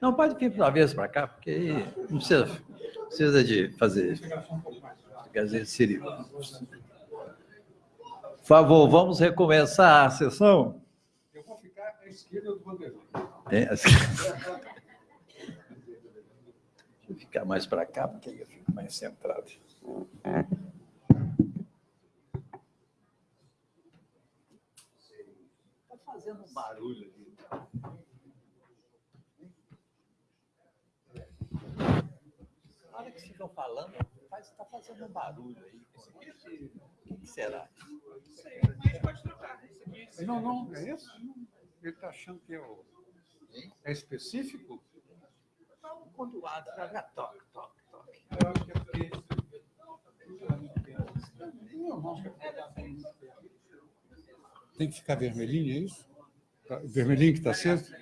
Não, pode vir uma vez para cá, porque aí não precisa, precisa de fazer. Seria. Por favor, vamos recomeçar a sessão? Eu vou ficar à esquerda do Vanderlei. É, à esquerda. Deixa eu ficar mais para cá, porque aí eu fico mais centrado. Está fazendo um barulho ficam falando, está fazendo um barulho aí. O que será? Não, não, é isso? Ele está achando que é, o... é específico? Não, quando o ar já toque, toque, toque. Eu acho que é porque... Tem que ficar vermelhinho, é isso? Tá- Vermelhinho que está aceso?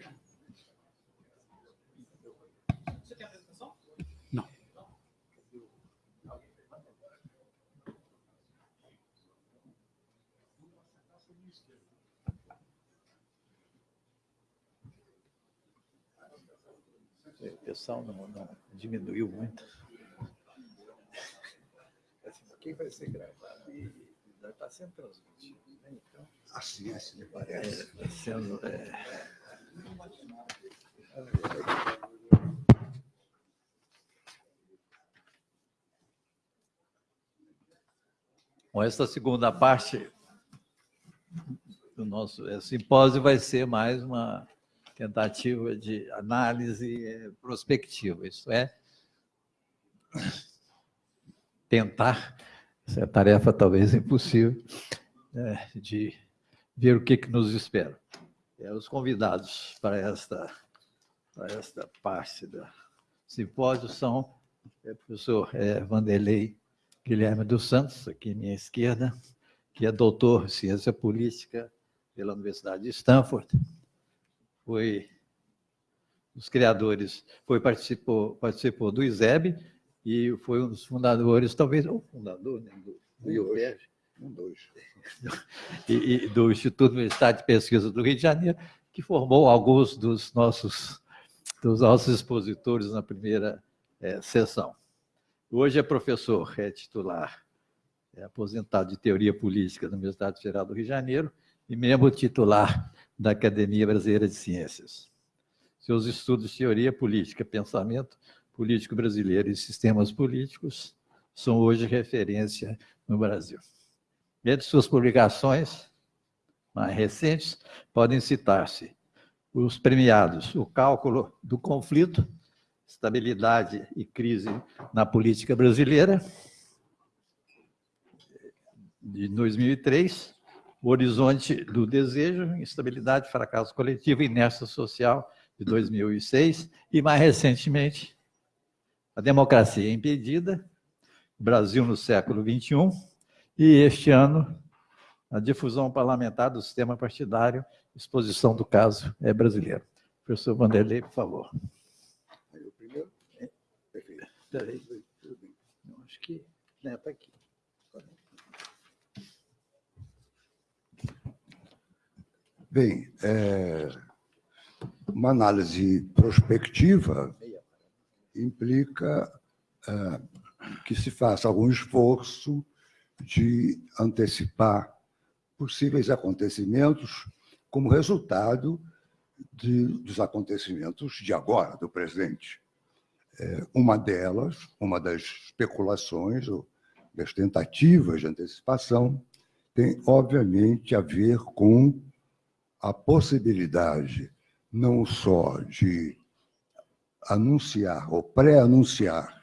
Pessoal não, não diminuiu muito. Assim, quem vai ser gravado e está sendo transmitido. Né? Então, Assim, assim me parece. está sendo. é, Bom, essa segunda parte do nosso eh, simpósio vai ser mais uma tentativa de análise prospectiva, isso é, tentar, essa é tarefa talvez impossível, né, de ver o que, que nos espera. É, os convidados para esta, para esta parte do simpósio são é, o professor é, Vanderlei Guilherme dos Santos, aqui à minha esquerda, que é doutor em ciência política pela Universidade de Stanford, foi dos criadores, foi participou, participou do ISEB e foi um dos fundadores, talvez o fundador né, do, do IOPEG, Um, dois. e, e do Instituto Universitário de Pesquisa do Rio de Janeiro, que formou alguns dos nossos, dos nossos expositores na primeira eh, sessão. Hoje é professor, é titular, é aposentado de Teoria Política da Universidade Federal do Rio de Janeiro e membro titular da Academia Brasileira de Ciências. Seus estudos de teoria política, pensamento político brasileiro e sistemas políticos são hoje referência no Brasil. Entre suas publicações mais recentes, podem citar-se os premiados O Cálculo do Conflito, Estabilidade e Crise na Política Brasileira, de 2003, O Horizonte do Desejo, Estabilidade, Fracasso Coletivo e Inércia Social, de 2006, e mais recentemente, A Democracia Impedida, Brasil no século XXI, e este ano, a difusão parlamentar do sistema partidário, exposição do caso é brasileiro. Professor Vanderlei, por favor. O primeiro? Perfeito. Peraí, Tudo bem. não, acho que está aqui. Bem, é, uma análise prospectiva implica é, que se faça algum esforço de antecipar possíveis acontecimentos como resultado de- dos acontecimentos de agora, do presente. É, uma delas, uma das especulações, ou das tentativas de antecipação, tem, obviamente, a ver com a possibilidade não só de anunciar ou pré-anunciar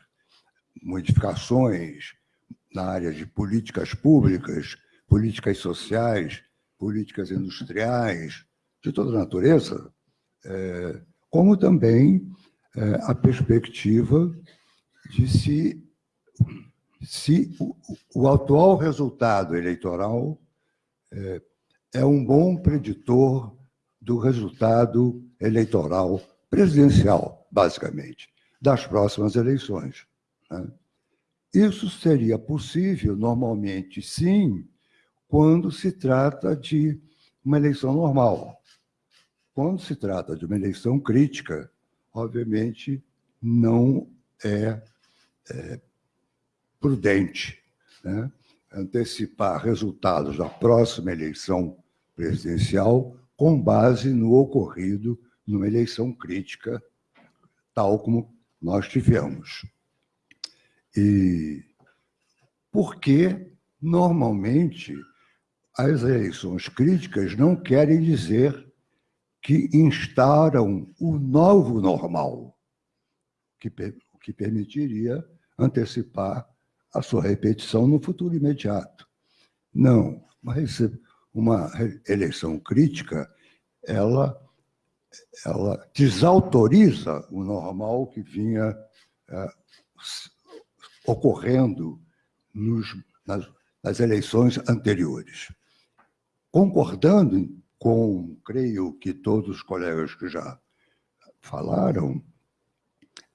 modificações na área de políticas públicas, políticas sociais, políticas industriais, de toda natureza, eh, como também eh, a perspectiva de se, se o, o atual resultado eleitoral eh, é um bom preditor do resultado eleitoral presidencial, basicamente, das próximas eleições. né? Isso seria possível, normalmente, sim, quando se trata de uma eleição normal. quando se trata de uma eleição crítica, obviamente não é, é prudente né? Antecipar resultados da próxima eleição presidencial com base no ocorrido numa eleição crítica, tal como nós tivemos. E porque, normalmente, as eleições críticas não querem dizer que instauram o novo normal, que, que permitiria antecipar a sua repetição no futuro imediato. Não, mas uma eleição crítica, ela, ela desautoriza o normal que vinha é, ocorrendo nos, nas, nas eleições anteriores. Concordando com, creio que todos os colegas que já falaram,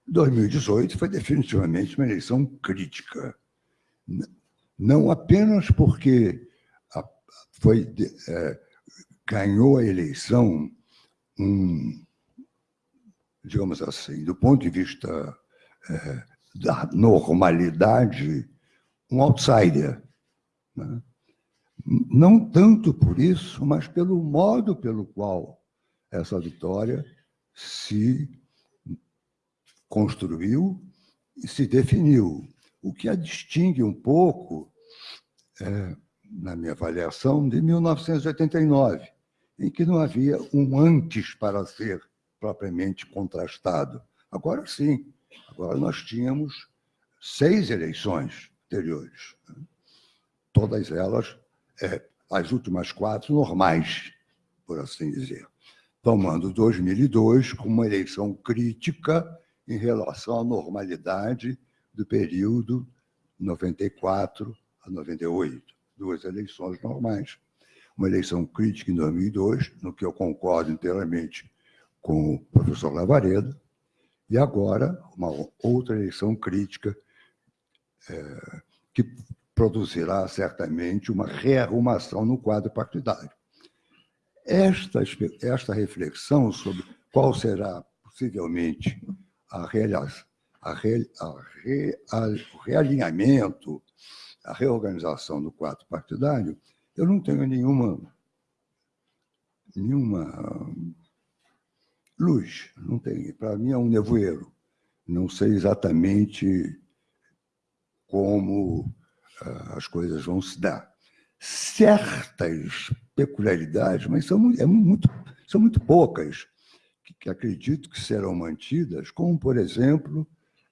2018 foi definitivamente uma eleição crítica. Não apenas porque foi, é, ganhou a eleição um, digamos assim, do ponto de vista é, da normalidade, um outsider. Né? Não tanto por isso, mas pelo modo pelo qual essa vitória se construiu e se definiu, o que a distingue um pouco é, na minha avaliação, de 1989, em que não havia um antes para ser propriamente contrastado. Agora sim, agora nós tínhamos seis eleições anteriores, todas elas, é, as últimas quatro, normais, por assim dizer, tomando 2002 como uma eleição crítica em relação à normalidade do período 94 a 98 duas eleições normais. Uma eleição crítica em 2002, no que eu concordo inteiramente com o professor Lavareda, e agora uma outra eleição crítica é, que produzirá certamente uma rearrumação no quadro partidário. Esta, esta reflexão sobre qual será possivelmente a, a, re, a, re, a, o realinhamento a reorganização do quadro partidário, eu não tenho nenhuma, nenhuma luz, não tenho. Para mim é um nevoeiro. Não sei exatamente como uh, as coisas vão se dar. Certas peculiaridades, mas são, é muito, são muito poucas, que, que acredito que serão mantidas, como, por exemplo,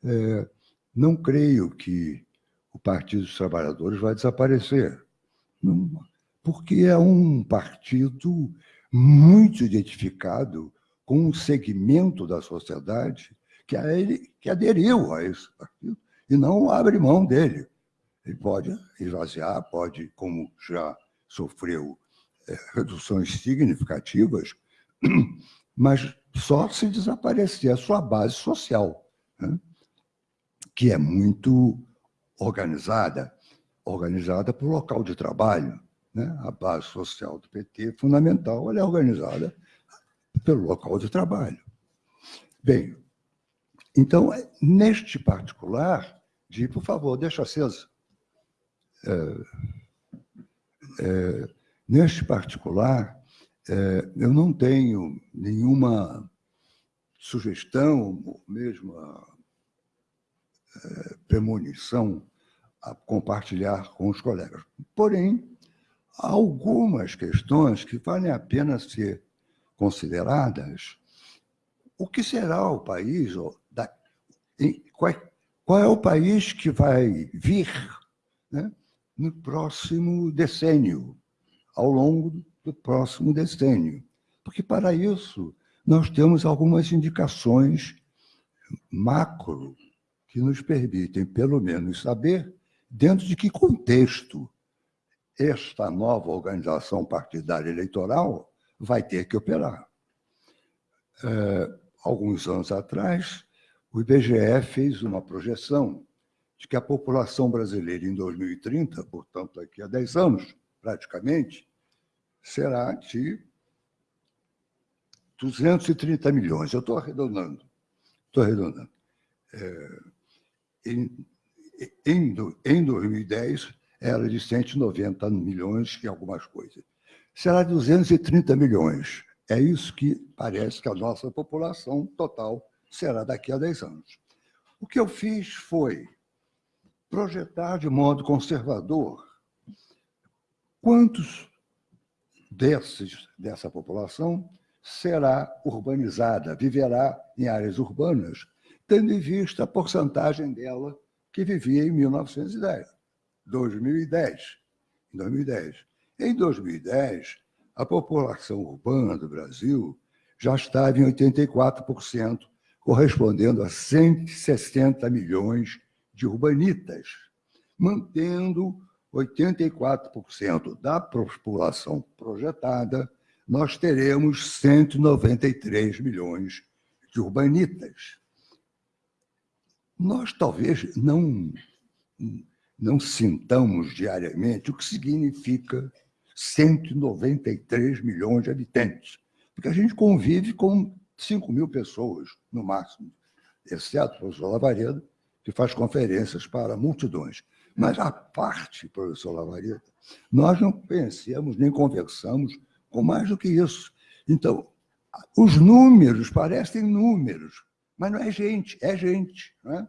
é, não creio que o Partido dos Trabalhadores vai desaparecer. Porque é um partido muito identificado com um segmento da sociedade que, a ele, que aderiu a esse partido e não abre mão dele. Ele pode esvaziar, pode, como já sofreu é, reduções significativas, mas só se desaparecer a sua base social, né? Que é muito organizada, organizada por local de trabalho. Né? A base social do PT, fundamental, ela é organizada pelo local de trabalho. Bem, então, neste particular, de, por favor, deixa acesa. É, é, neste particular, é, eu não tenho nenhuma sugestão, mesmo é, premonição a compartilhar com os colegas. Porém, há algumas questões que valem a pena ser consideradas. O que será o país? Qual é o país que vai vir né, no próximo decênio, ao longo do próximo decênio? Porque, para isso, nós temos algumas indicações macro que nos permitem, pelo menos, saber dentro de que contexto esta nova organização partidária eleitoral vai ter que operar. É, alguns anos atrás, o IBGE fez uma projeção de que a população brasileira em 2030, portanto, daqui a 10 anos, praticamente, será de 230 milhões. Eu estou arredondando. Estou arredondando. É, em, em, em 2010, era de 190 milhões e algumas coisas. Será 230 milhões. É isso que parece que a nossa população total será daqui a 10 anos. O que eu fiz foi projetar de modo conservador quantos desses, dessa população será urbanizada, viverá em áreas urbanas, tendo em vista a porcentagem dela que vivia em 1910, 2010. Em 2010. Em 2010, a população urbana do Brasil já estava em 84%, correspondendo a 160 milhões de urbanitas, mantendo 84% da população projetada, nós teremos 193 milhões de urbanitas. Nós talvez não, não sintamos diariamente o que significa 193 milhões de habitantes, porque a gente convive com 5 mil pessoas, no máximo, exceto o professor Lavareda, que faz conferências para multidões. Mas a parte, professor Lavareda, nós não pensamos nem conversamos com mais do que isso. Então, os números parecem números, mas não é gente, é gente. É?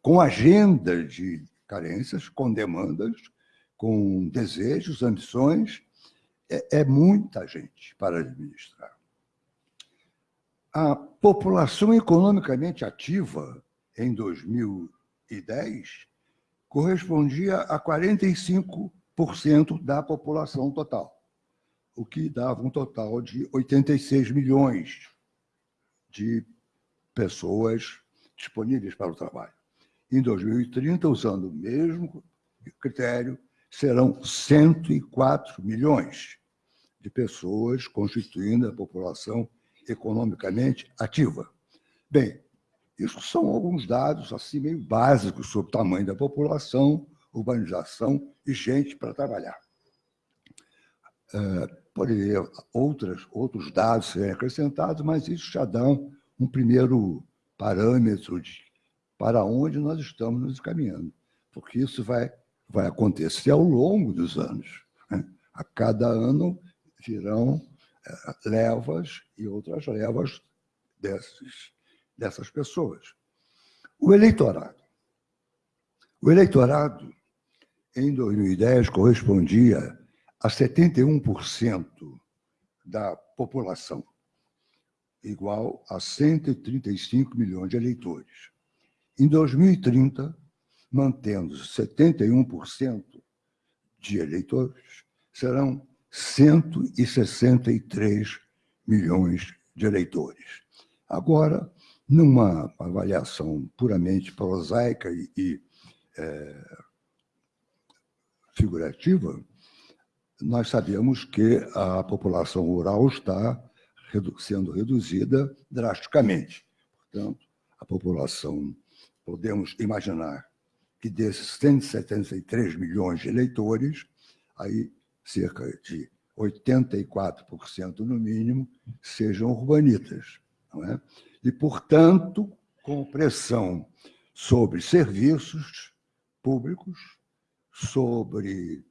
Com agenda de carências, com demandas, com desejos, ambições, é, é muita gente para administrar. A população economicamente ativa em 2010 correspondia a 45% da população total, o que dava um total de 86 milhões de pessoas disponíveis para o trabalho. Em 2030, usando o mesmo critério, serão 104 milhões de pessoas constituindo a população economicamente ativa. Bem, isso são alguns dados assim meio básicos sobre o tamanho da população, urbanização e gente para trabalhar. É, poderia outras, outros dados serem acrescentados, mas isso já dá um primeiro parâmetro de para onde nós estamos nos caminhando, porque isso vai, vai acontecer ao longo dos anos. Né? A cada ano virão é, levas e outras levas desses dessas pessoas. O eleitorado. O eleitorado, em 2010, correspondia a 71% da população, igual a 135 milhões de eleitores. Em 2030, mantendo 71% de eleitores, serão 163 milhões de eleitores. Agora, numa avaliação puramente prosaica e, e é, figurativa, nós sabemos que a população rural está redu sendo reduzida drasticamente. Portanto, a população, podemos imaginar que desses 173 milhões de eleitores, aí cerca de 84% no mínimo sejam urbanitas. Não é? e, portanto, com pressão sobre serviços públicos, sobre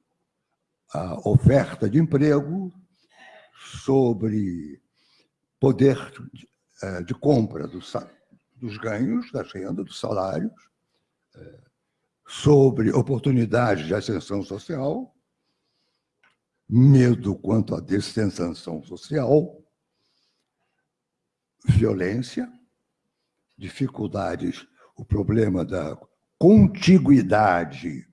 a oferta de emprego, sobre poder de, de compra dos, dos ganhos, das rendas, dos salários, sobre oportunidades de ascensão social, medo quanto à descensão social, violência, dificuldades, o problema da contiguidade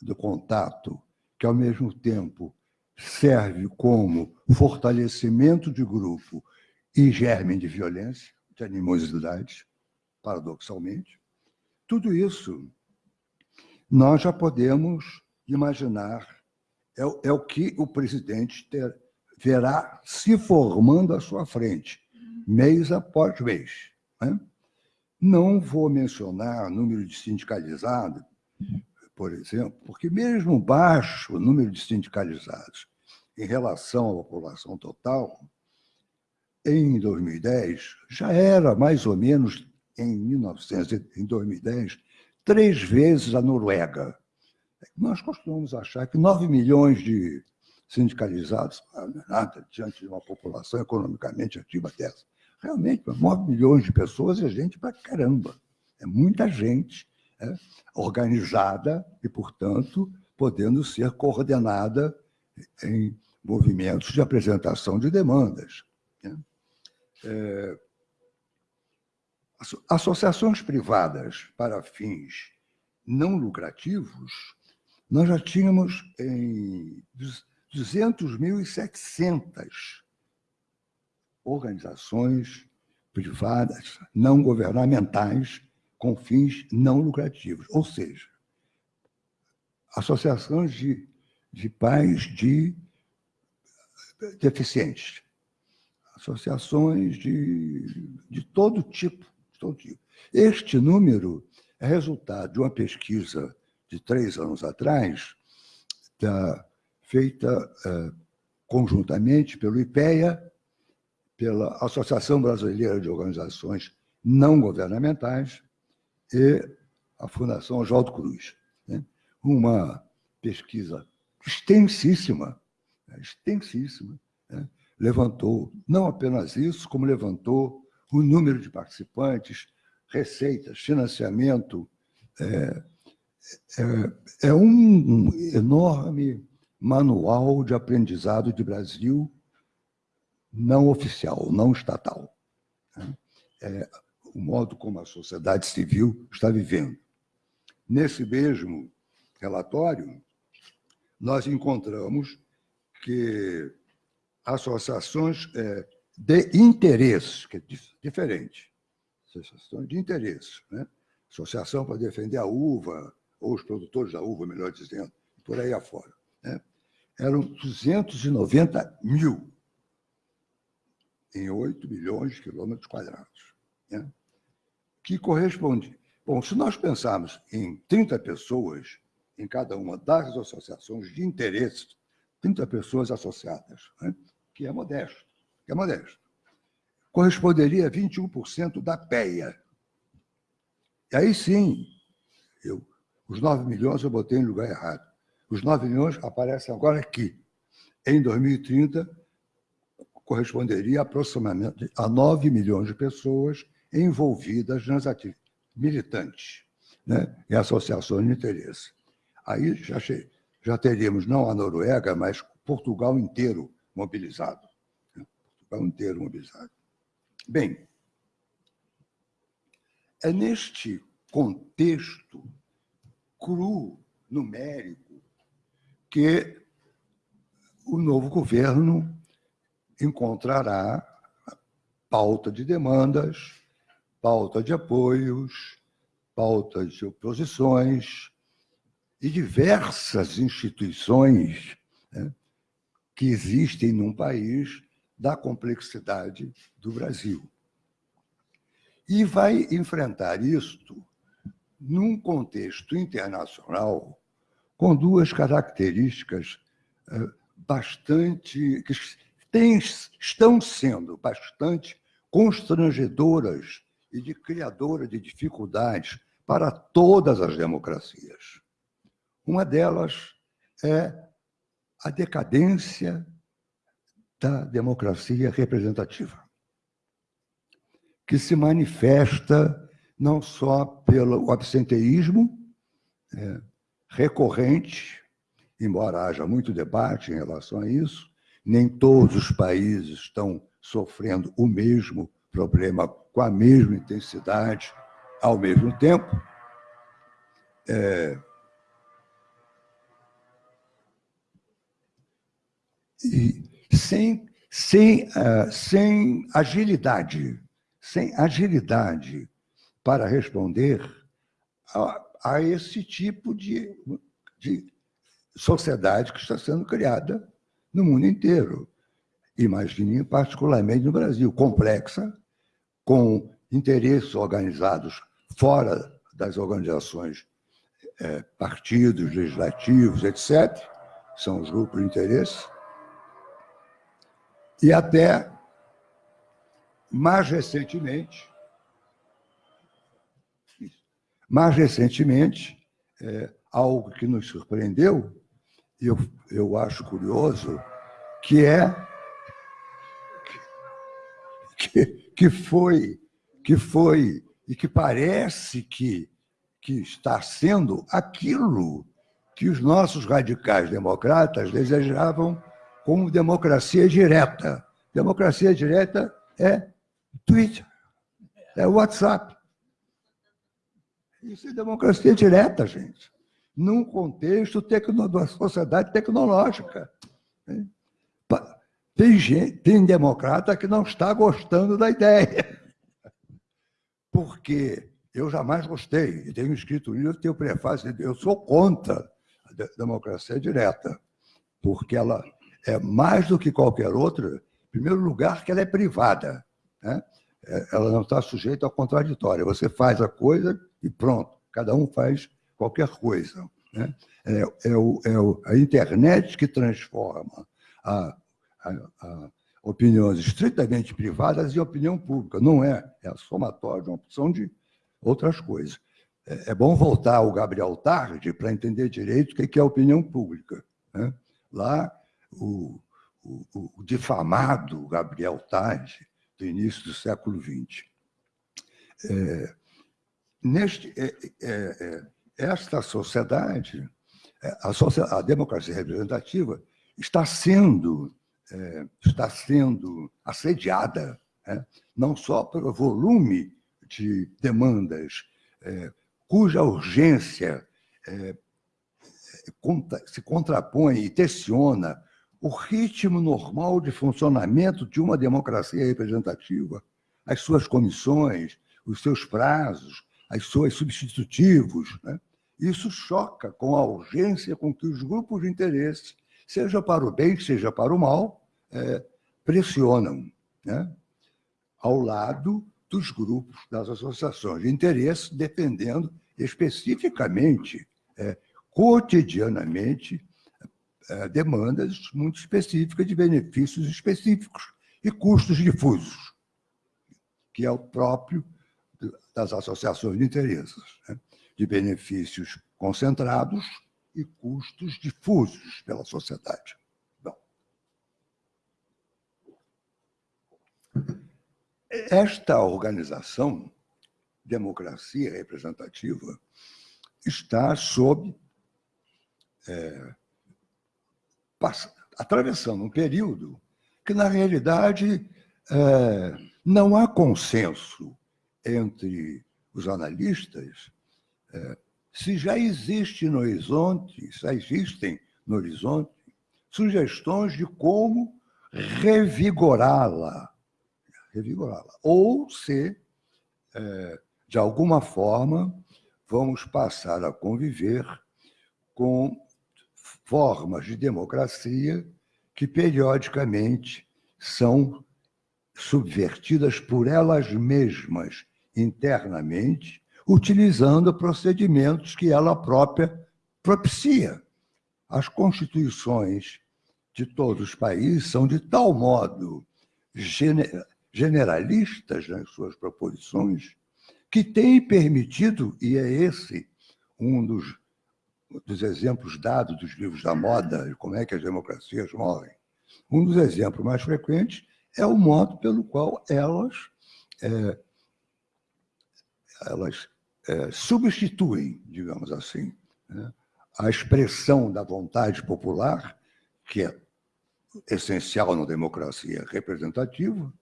do contato, que ao mesmo tempo serve como fortalecimento de grupo e germe de violência, de animosidade, paradoxalmente. Tudo isso nós já podemos imaginar, é, é o que o presidente ter, verá se formando à sua frente mês após mês. Né? Não vou mencionar número de sindicalizados, por exemplo, porque mesmo baixo o número de sindicalizados em relação à população total, em 2010, já era mais ou menos em 1900, em 2010, três vezes a Noruega. Nós costumamos achar que 9 milhões de sindicalizados não é nada diante de uma população economicamente ativa dessa. Realmente, 9 milhões de pessoas é gente para caramba. É muita gente é, organizada e, portanto, podendo ser coordenada em movimentos de apresentação de demandas. É, associações privadas para fins não lucrativos, nós já tínhamos em 200.700 organizações privadas, não governamentais, com fins não lucrativos, ou seja, associações de, de pais de deficientes, associações de, de todo tipo, de todo tipo. Este número é resultado de uma pesquisa de três anos atrás, da, feita uh, conjuntamente pelo IPEA, pela Associação Brasileira de Organizações Não Governamentais e a Fundação Oswaldo Cruz. Né? Uma pesquisa extensíssima, né? extensíssima, né? Levantou não apenas isso, como levantou o número de participantes, receitas, financiamento. É, é, é um enorme manual de aprendizado de Brasil não oficial, não estatal. Né? É o modo como a sociedade civil está vivendo. Nesse mesmo relatório, nós encontramos que associações é, de interesse, que é diferente, associações de interesse, né? associação para defender a uva, ou os produtores da uva, melhor dizendo, por aí afora. Né? Eram 290 mil em 8 milhões de quilômetros quadrados, né? que corresponde. Bom, se nós pensarmos em 30 pessoas em cada uma das associações de interesse, 30 pessoas associadas, né? Que é modesto, que é modesto, corresponderia a 21% da PEA. E aí sim, eu, os 9 milhões eu botei em lugar errado. Os 9 milhões aparecem agora aqui. Em 2030, corresponderia aproximadamente a 9 milhões de pessoas envolvidas nas atividades militantes né, em associações de interesse. Aí já, já teríamos não a Noruega, mas Portugal inteiro mobilizado. Né, Portugal inteiro mobilizado. Bem, é neste contexto cru, numérico, que o novo governo encontrará pauta de demandas, pauta de apoios, pauta de oposições e diversas instituições né, que existem num país da complexidade do Brasil. E vai enfrentar isto num contexto internacional com duas características eh, bastante que têm, estão sendo bastante constrangedoras e de criadoras de dificuldades para todas as democracias. Uma delas é a decadência da democracia representativa, que se manifesta não só pelo absenteísmo é, recorrente, embora haja muito debate em relação a isso, nem todos os países estão sofrendo o mesmo problema com a mesma intensidade ao mesmo tempo. É, sem, sem, uh, sem agilidade, sem agilidade para responder a, a esse tipo de, de sociedade que está sendo criada no mundo inteiro. Imagine, particularmente no Brasil, complexa, com interesses organizados fora das organizações, é, partidos, legislativos, etc., são os grupos de interesse, e até mais recentemente, mais recentemente, é, algo que nos surpreendeu, e eu, eu acho curioso, que é que, que foi que foi e que parece que, que está sendo aquilo que os nossos radicais democratas desejavam como democracia direta. Democracia direta é Twitter, é WhatsApp. Isso é democracia direta, gente, num contexto tecno, da sociedade tecnológica. Tem, gente, tem democrata que não está gostando da ideia, porque eu jamais gostei, e tenho escrito um livro, tenho prefácio, eu sou contra a democracia direta, porque ela é mais do que qualquer outra, em primeiro lugar, que ela é privada. Né? É, ela não está sujeita ao contraditório. Você faz a coisa e pronto, cada um faz qualquer coisa. Né? É, é, o, é o, a internet que transforma a, a, a opiniões estritamente privadas em opinião pública. Não é, é a somatória de uma opção de outras coisas. É, é bom voltar ao Gabriel Tarde para entender direito o que é opinião pública. Né? Lá, o, o, o, difamado Gabriel Tarde, do início do século XX. É, neste, é, é, é esta sociedade, é, a, a democracia representativa, está sendo é, está sendo assediada, é, não só pelo volume de demandas, cuja urgência se contrapõe e tensiona o ritmo normal de funcionamento de uma democracia representativa, as suas comissões, os seus prazos, as suas substitutivos. Né? Isso choca com a urgência com que os grupos de interesse, seja para o bem, seja para o mal, é, pressionam, né? ao lado dos grupos, das associações de interesse, defendendo especificamente, é, cotidianamente, demandas muito específicas de benefícios específicos e custos difusos, que é o próprio das associações de interesses, né? de benefícios concentrados e custos difusos pela sociedade. Esta organização, democracia representativa, está sob. É, atravessando um período que, na realidade, é, não há consenso entre os analistas é, se já existe no horizonte, já existem no horizonte, sugestões de como revigorá-la revigorá-la. Ou se, é, de alguma forma, vamos passar a conviver com formas de democracia que periodicamente são subvertidas por elas mesmas internamente, utilizando procedimentos que ela própria propicia. As constituições de todos os países são de tal modo generalistas nas suas proposições, que têm permitido, e é esse um dos, dos exemplos dados dos livros da moda, de como é que as democracias morrem, um dos exemplos mais frequentes é o modo pelo qual elas, é, elas é, substituem, digamos assim, né, a expressão da vontade popular, que é essencial na democracia representativa,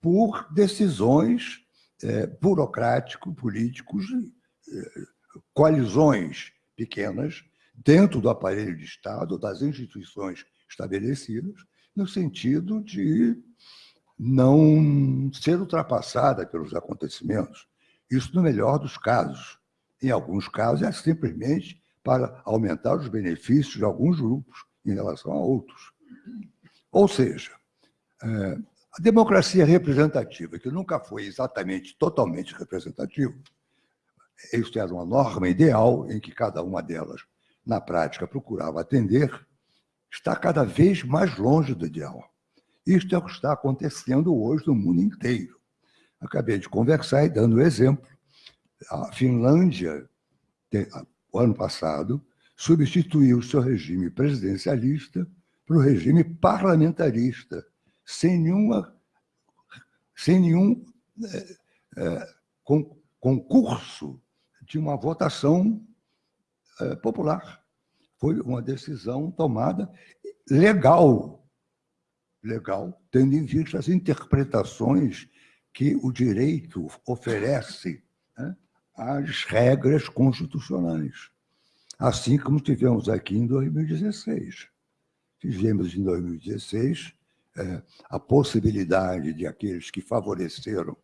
por decisões é, burocrático-políticos, é, pequenas dentro do aparelho de Estado, das instituições estabelecidas, no sentido de não ser ultrapassada pelos acontecimentos. Isso no melhor dos casos. Em alguns casos, é simplesmente para aumentar os benefícios de alguns grupos em relação a outros. Ou seja, é, a democracia representativa, que nunca foi exatamente totalmente representativa, isso era uma norma ideal em que cada uma delas, na prática, procurava atender, está cada vez mais longe do ideal. Isto é o que está acontecendo hoje no mundo inteiro. acabei de conversar e dando exemplo. A Finlândia, o ano passado, substituiu o seu regime presidencialista para o regime parlamentarista, sem, nenhuma, sem nenhum é, é, concurso de uma votação é, popular. Foi uma decisão tomada legal, legal, tendo em vista as interpretações que o direito oferece né, às regras constitucionais. Assim como tivemos aqui em 2016. Tivemos em 2016 é, a possibilidade de aqueles que favoreceram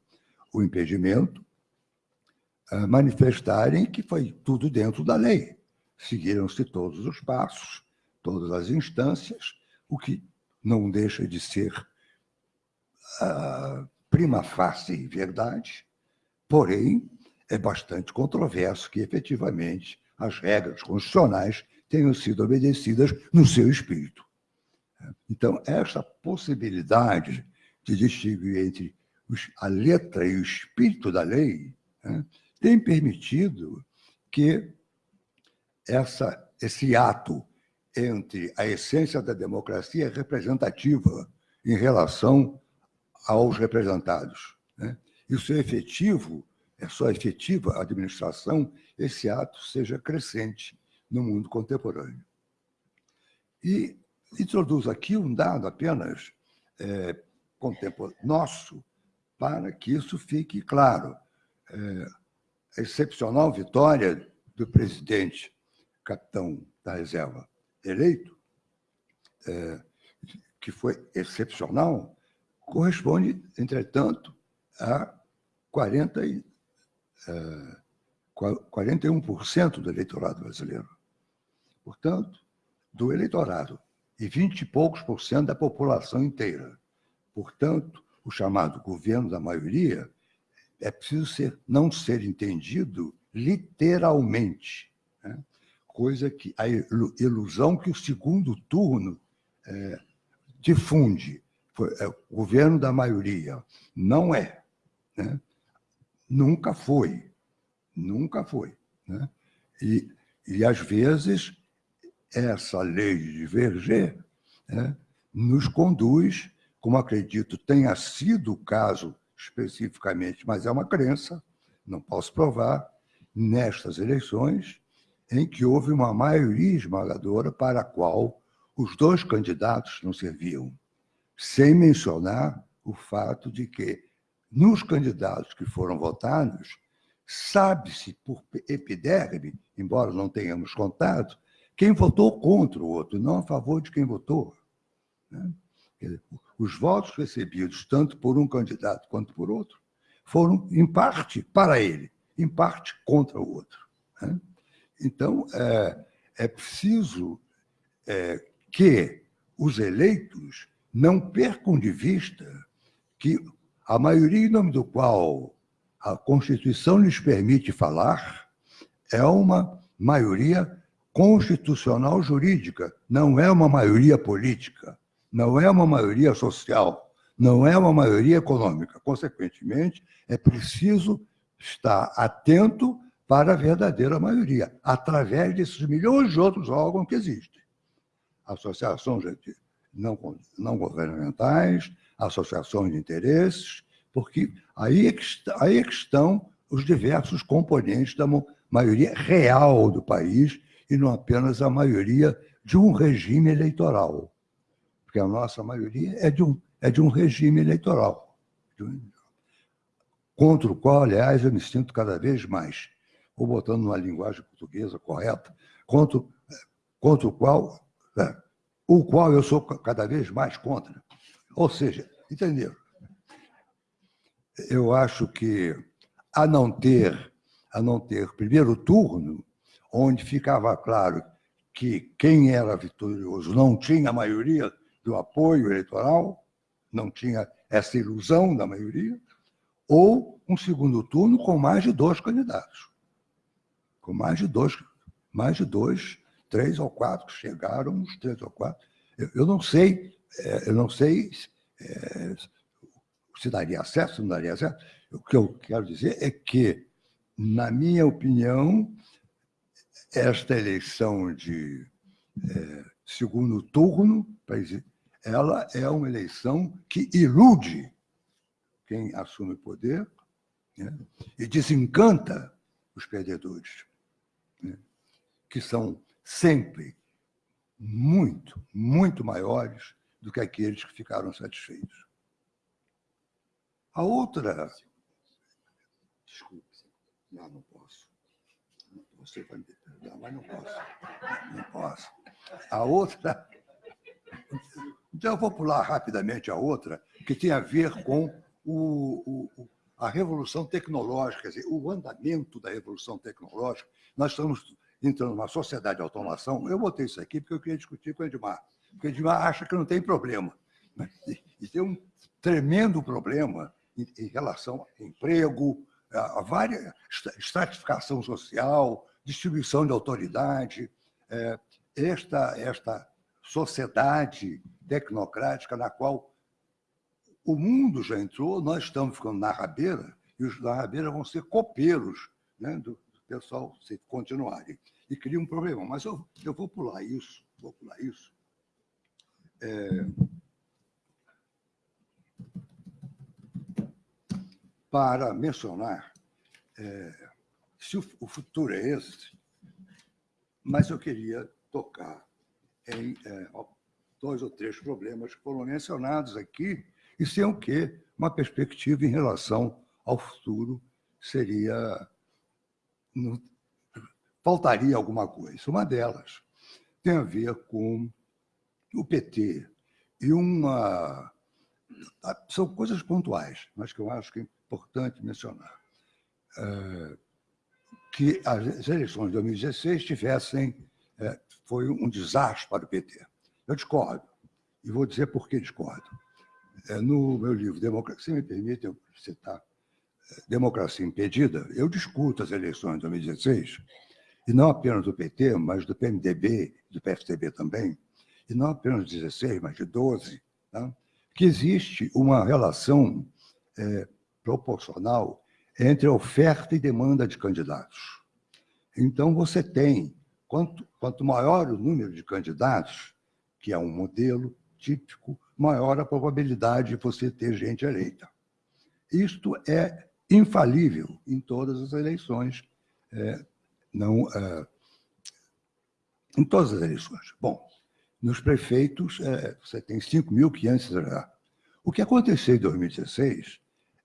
o impedimento manifestarem que foi tudo dentro da lei. Seguiram-se todos os passos, todas as instâncias, o que não deixa de ser uh, prima facie verdade, porém é bastante controverso que efetivamente as regras constitucionais tenham sido obedecidas no seu espírito. Então, essa possibilidade de distinguir entre a letra e o espírito da lei né, tem permitido que essa, esse ato entre a essência da democracia representativa em relação aos representados. Né? E o seu efetivo, a sua efetiva administração, esse ato seja crescente no mundo contemporâneo. E introduz aqui um dado apenas é, nosso, para que isso fique claro. É, a excepcional vitória do presidente, capitão da reserva, eleito, é, que foi excepcional, corresponde, entretanto, a 40 e, é, 41% do eleitorado brasileiro. Portanto, do eleitorado e 20 e poucos por cento da população inteira. Portanto, o chamado governo da maioria é preciso ser, não ser entendido literalmente. Né? coisa que a ilusão que o segundo turno é, difunde. Foi, é, o governo da maioria. Não é. Né? Nunca foi. Nunca foi. Né? E, e, às vezes, essa lei de Verger né, nos conduz, como acredito tenha sido o caso especificamente, mas é uma crença, não posso provar, nestas eleições, em que houve uma maioria esmagadora para a qual os dois candidatos não serviam, sem mencionar o fato de que, nos candidatos que foram votados, sabe-se por epiderme, embora não tenhamos contado, quem votou contra o outro, não a favor de quem votou. Né? Os votos recebidos, tanto por um candidato quanto por outro, foram, em parte, para ele, em parte, contra o outro. Né? Então, é, é preciso é, que os eleitos não percam de vista que a maioria em nome do qual a Constituição lhes permite falar é uma maioria constitucional jurídica, não é uma maioria política, não é uma maioria social, não é uma maioria econômica. Consequentemente, é preciso estar atento para a verdadeira maioria, através desses milhões de outros órgãos que existem. Associações não, não governamentais, associações de interesses, porque aí é, que, aí é que estão os diversos componentes da maioria real do país e não apenas a maioria de um regime eleitoral. Porque a nossa maioria é de um, é de um regime eleitoral, contra o qual, aliás, eu me sinto cada vez mais ou botando numa linguagem portuguesa correta, contra, contra o qual, né, o qual eu sou cada vez mais contra. Ou seja, entenderam? Eu acho que a não ter, a não ter primeiro turno, onde ficava claro que quem era vitorioso não tinha maioria do apoio eleitoral, não tinha essa ilusão da maioria, ou um segundo turno com mais de dois candidatos com mais de dois, mais de dois, três ou quatro, chegaram uns três ou quatro. Eu, eu não sei, é, eu não sei é, se daria acesso, não daria acesso. O que eu quero dizer é que, na minha opinião, esta eleição de é, segundo turno, ela é uma eleição que ilude quem assume o poder né, e desencanta os perdedores, né, que são sempre muito, muito maiores do que aqueles que ficaram satisfeitos. A outra. Desculpe, não, não posso. Você vai me perdoar, mas não posso. Não posso. A outra. Então, eu vou pular rapidamente a outra, que tem a ver com o, o, a revolução tecnológica, dizer, o andamento da revolução tecnológica. Nós estamos entrando numa sociedade de automação. Eu botei isso aqui porque eu queria discutir com o Edmar. Porque o Edmar acha que não tem problema. E tem um tremendo problema em relação a emprego, a várias estratificação social, distribuição de autoridade, é, esta, esta sociedade tecnocrática na qual o mundo já entrou, nós estamos ficando na rabeira, e os da rabeira vão ser copeiros né, do, pessoal se continuarem. E cria um problema. Mas eu, eu vou pular isso, vou pular isso. É, para mencionar é, se o, o, futuro é esse, mas eu queria tocar em é, dois ou três problemas que foram mencionados aqui e sem o que uma perspectiva em relação ao futuro seria no, faltaria alguma coisa. Uma delas tem a ver com o PT e uma são coisas pontuais, mas que eu acho que é importante mencionar. É, que as eleições de 2016 tivessem. É, foi um desastre para o PT. Eu discordo, e vou dizer por que discordo. É, no meu livro, Democracia, se me permite eu citar Democracia Impedida, eu discuto as eleições de 2016, e não apenas do PT, mas do PMDB, do PSDB também, e não apenas de 16, mas de 12, tá? que existe uma relação é, proporcional entre oferta e demanda de candidatos. Então, você tem, quanto, quanto maior o número de candidatos, que é um modelo típico, maior a probabilidade de você ter gente eleita. Isto é infalível em todas as eleições, é, não, é, em todas as eleições. Bom, nos prefeitos, é, você tem 5.500. O que aconteceu em 2016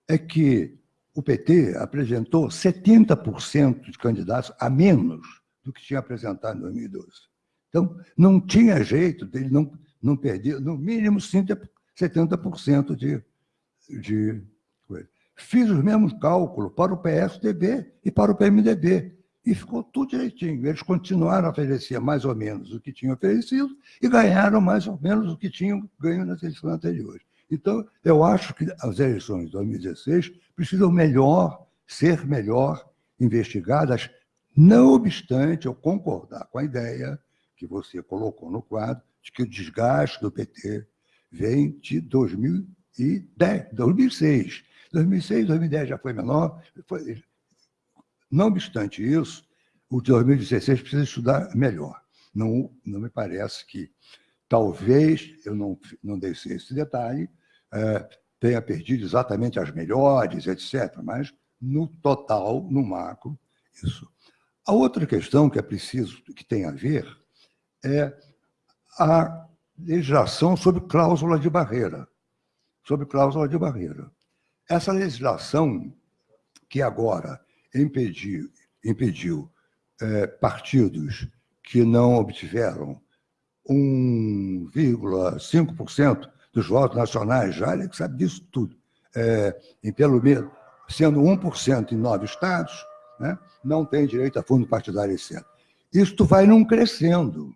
é que o PT apresentou 70% de candidatos a menos do que tinha apresentado em 2012. Então, não tinha jeito dele não, não perder, no mínimo 70% de, de coisa. Fiz os mesmos cálculos para o PSDB e para o PMDB. E ficou tudo direitinho. Eles continuaram a oferecer mais ou menos o que tinham oferecido e ganharam mais ou menos o que tinham ganho nas eleições anteriores. Então, eu acho que as eleições de 2016 precisam melhor, ser melhor investigadas, não obstante eu concordar com a ideia que você colocou no quadro de que o desgaste do PT vem de 2010, 2006. 2006, 2010 já foi menor. Foi... Não obstante isso, o de 2016 precisa estudar melhor. Não, não me parece que talvez, eu não, não dei esse detalhe, é, tenha perdido exatamente as melhores, etc., mas no total, no macro, isso. A outra questão que é preciso, que tem a ver, é a legislação sobre cláusula de barreira. Sobre cláusula de barreira. Essa legislação que agora impediu, impediu é, partidos que não obtiveram 1,5% dos votos nacionais, já ele sabe disso tudo, é, em pelo menos, sendo 1% em nove estados, né, não tem direito a fundo partidário, etc. Isto vai não crescendo.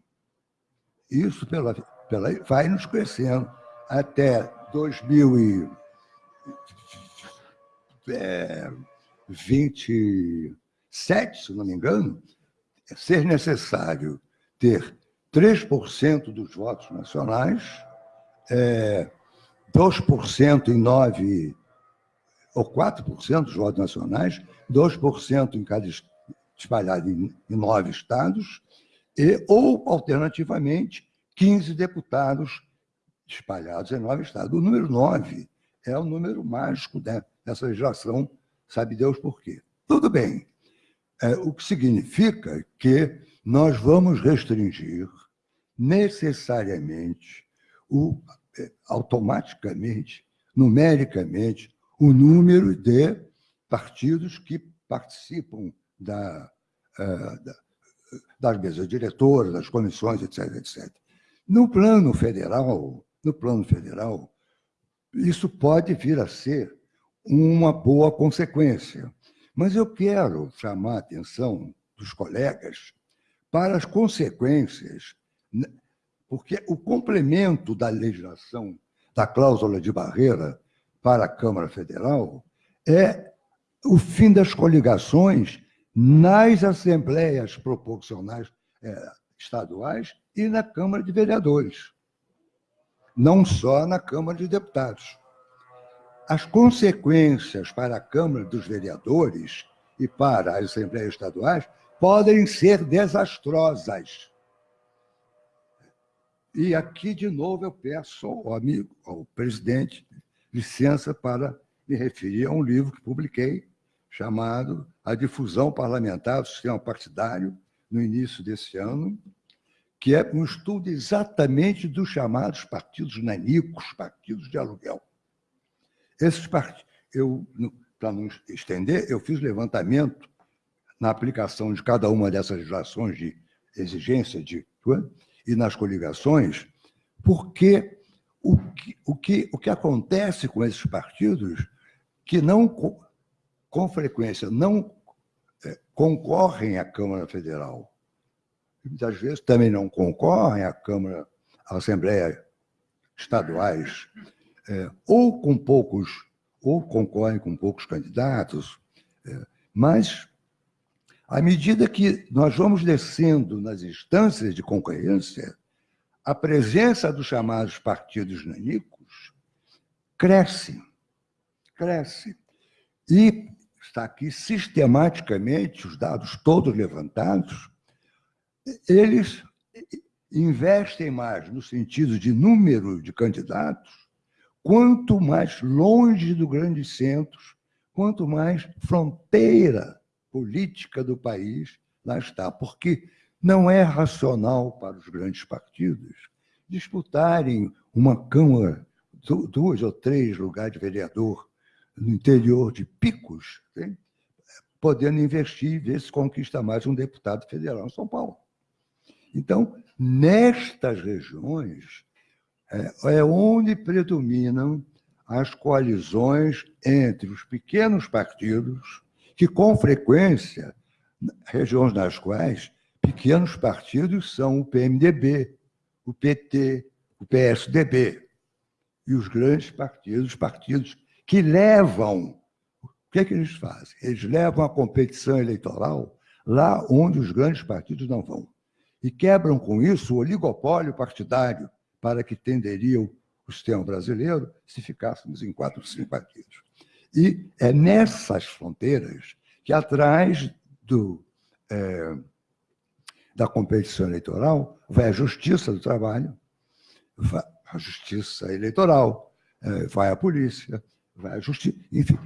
Isso pela, pela, vai nos crescendo até 2027, é, se não me engano, ser necessário ter 3% dos votos nacionais é, 2% em nove ou 4% dos votos nacionais, 2% em cada espalhado em, em nove estados, e, ou, alternativamente, 15 deputados espalhados em nove estados. O número 9 é o número mágico dessa legislação, sabe Deus por quê. Tudo bem, é, o que significa que nós vamos restringir necessariamente, o, é, automaticamente, numericamente, o número de partidos que participam da, é, da, das mesas diretoras, das comissões, etc, etc. No plano federal, no plano federal, isso pode vir a ser uma boa consequência. Mas eu quero chamar a atenção dos colegas para as consequências, né, porque o complemento da legislação da cláusula de barreira para a Câmara Federal é o fim das coligações nas assembleias proporcionais é, estaduais e na Câmara de Vereadores, não só na Câmara de Deputados. As consequências para a Câmara dos Vereadores e para as Assembleias Estaduais podem ser desastrosas. E aqui, de novo, eu peço ao amigo, ao presidente, licença para me referir a um livro que publiquei, chamado A Difusão Parlamentar do Sistema Partidário, no início desse ano, que é um estudo exatamente dos chamados partidos nanicos, partidos de aluguel. Esses partidos, para não estender, eu fiz levantamento na aplicação de cada uma dessas legislações de exigência de e nas coligações, porque o que, o que, o que acontece com esses partidos que não com frequência não é, concorrem à Câmara Federal. Muitas vezes também não concorrem à Câmara, à Assembleia estaduais, é, ou com poucos, ou concorrem com poucos candidatos, é, mas à medida que nós vamos descendo nas instâncias de concorrência, a presença dos chamados partidos nanicos cresce, cresce. E está aqui sistematicamente, os dados todos levantados, eles investem mais no sentido de número de candidatos, quanto mais longe do grandes centros, quanto mais fronteira política do país lá está. Porque não é racional para os grandes partidos disputarem uma Câmara, duas ou três lugares de vereador no interior de picos, hein? podendo investir e ver se conquista mais um deputado federal em São Paulo. Então, nestas regiões, é, é onde predominam as coalizões entre os pequenos partidos, que, com frequência, regiões nas quais pequenos partidos são o PMDB, o PT, o PSDB, e os grandes partidos, partidos que levam. O que, é que eles fazem? Eles levam a competição eleitoral lá onde os grandes partidos não vão. E quebram com isso o oligopólio partidário para que tenderia o sistema brasileiro se ficássemos em quatro, cinco partidos. E é nessas fronteiras que, atrás do, é, da competição eleitoral, vai a justiça do trabalho, vai a justiça eleitoral, é, vai a polícia, vai à justiça, enfim.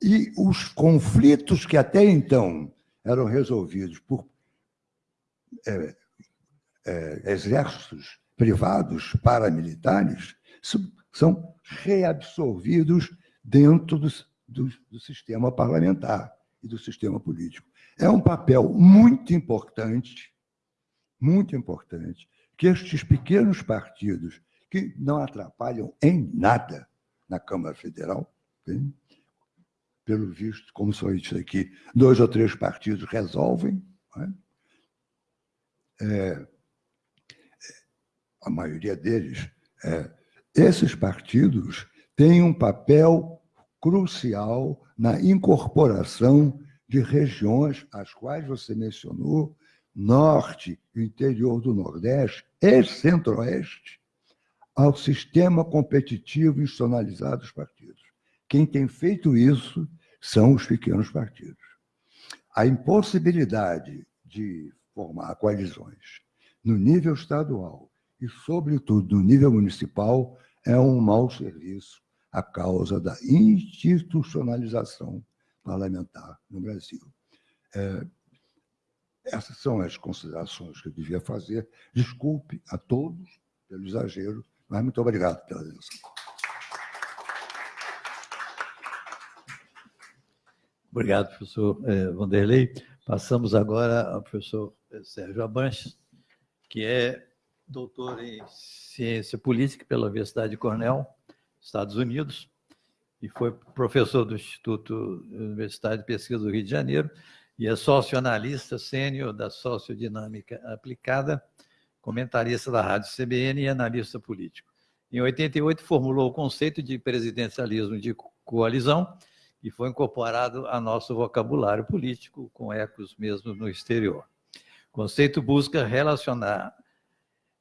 E os conflitos que até então eram resolvidos por é, é, exércitos privados, paramilitares, são reabsorvidos dentro do, do, do sistema parlamentar e do sistema político. É um papel muito importante, muito importante, que estes pequenos partidos, que não atrapalham em nada na Câmara Federal. Tem? Pelo visto, como só isso aqui, dois ou três partidos resolvem. É? É, a maioria deles, é, esses partidos têm um papel crucial na incorporação de regiões, as quais você mencionou, norte, interior do Nordeste e centro-oeste, ao sistema competitivo institucionalizado dos partidos. Quem tem feito isso são os pequenos partidos. A impossibilidade de formar coalizões no nível estadual e, sobretudo, no nível municipal é um mau serviço à causa da institucionalização parlamentar no Brasil. É, essas são as considerações que eu devia fazer. Desculpe a todos pelo exagero, mas muito obrigado pela atenção. Obrigado, professor eh, Vanderlei. Passamos agora ao professor Sérgio Abanches, que é doutor em ciência política pela Universidade de Cornell, Estados Unidos, e foi professor do Instituto Universitário de Pesquisa do Rio de Janeiro e é sócio-analista sênior da Sociodinâmica Aplicada, comentarista da Rádio CBN e analista político. Em 88, formulou o conceito de presidencialismo de coalizão e foi incorporado a nosso vocabulário político, com ecos mesmo no exterior. O conceito busca relacionar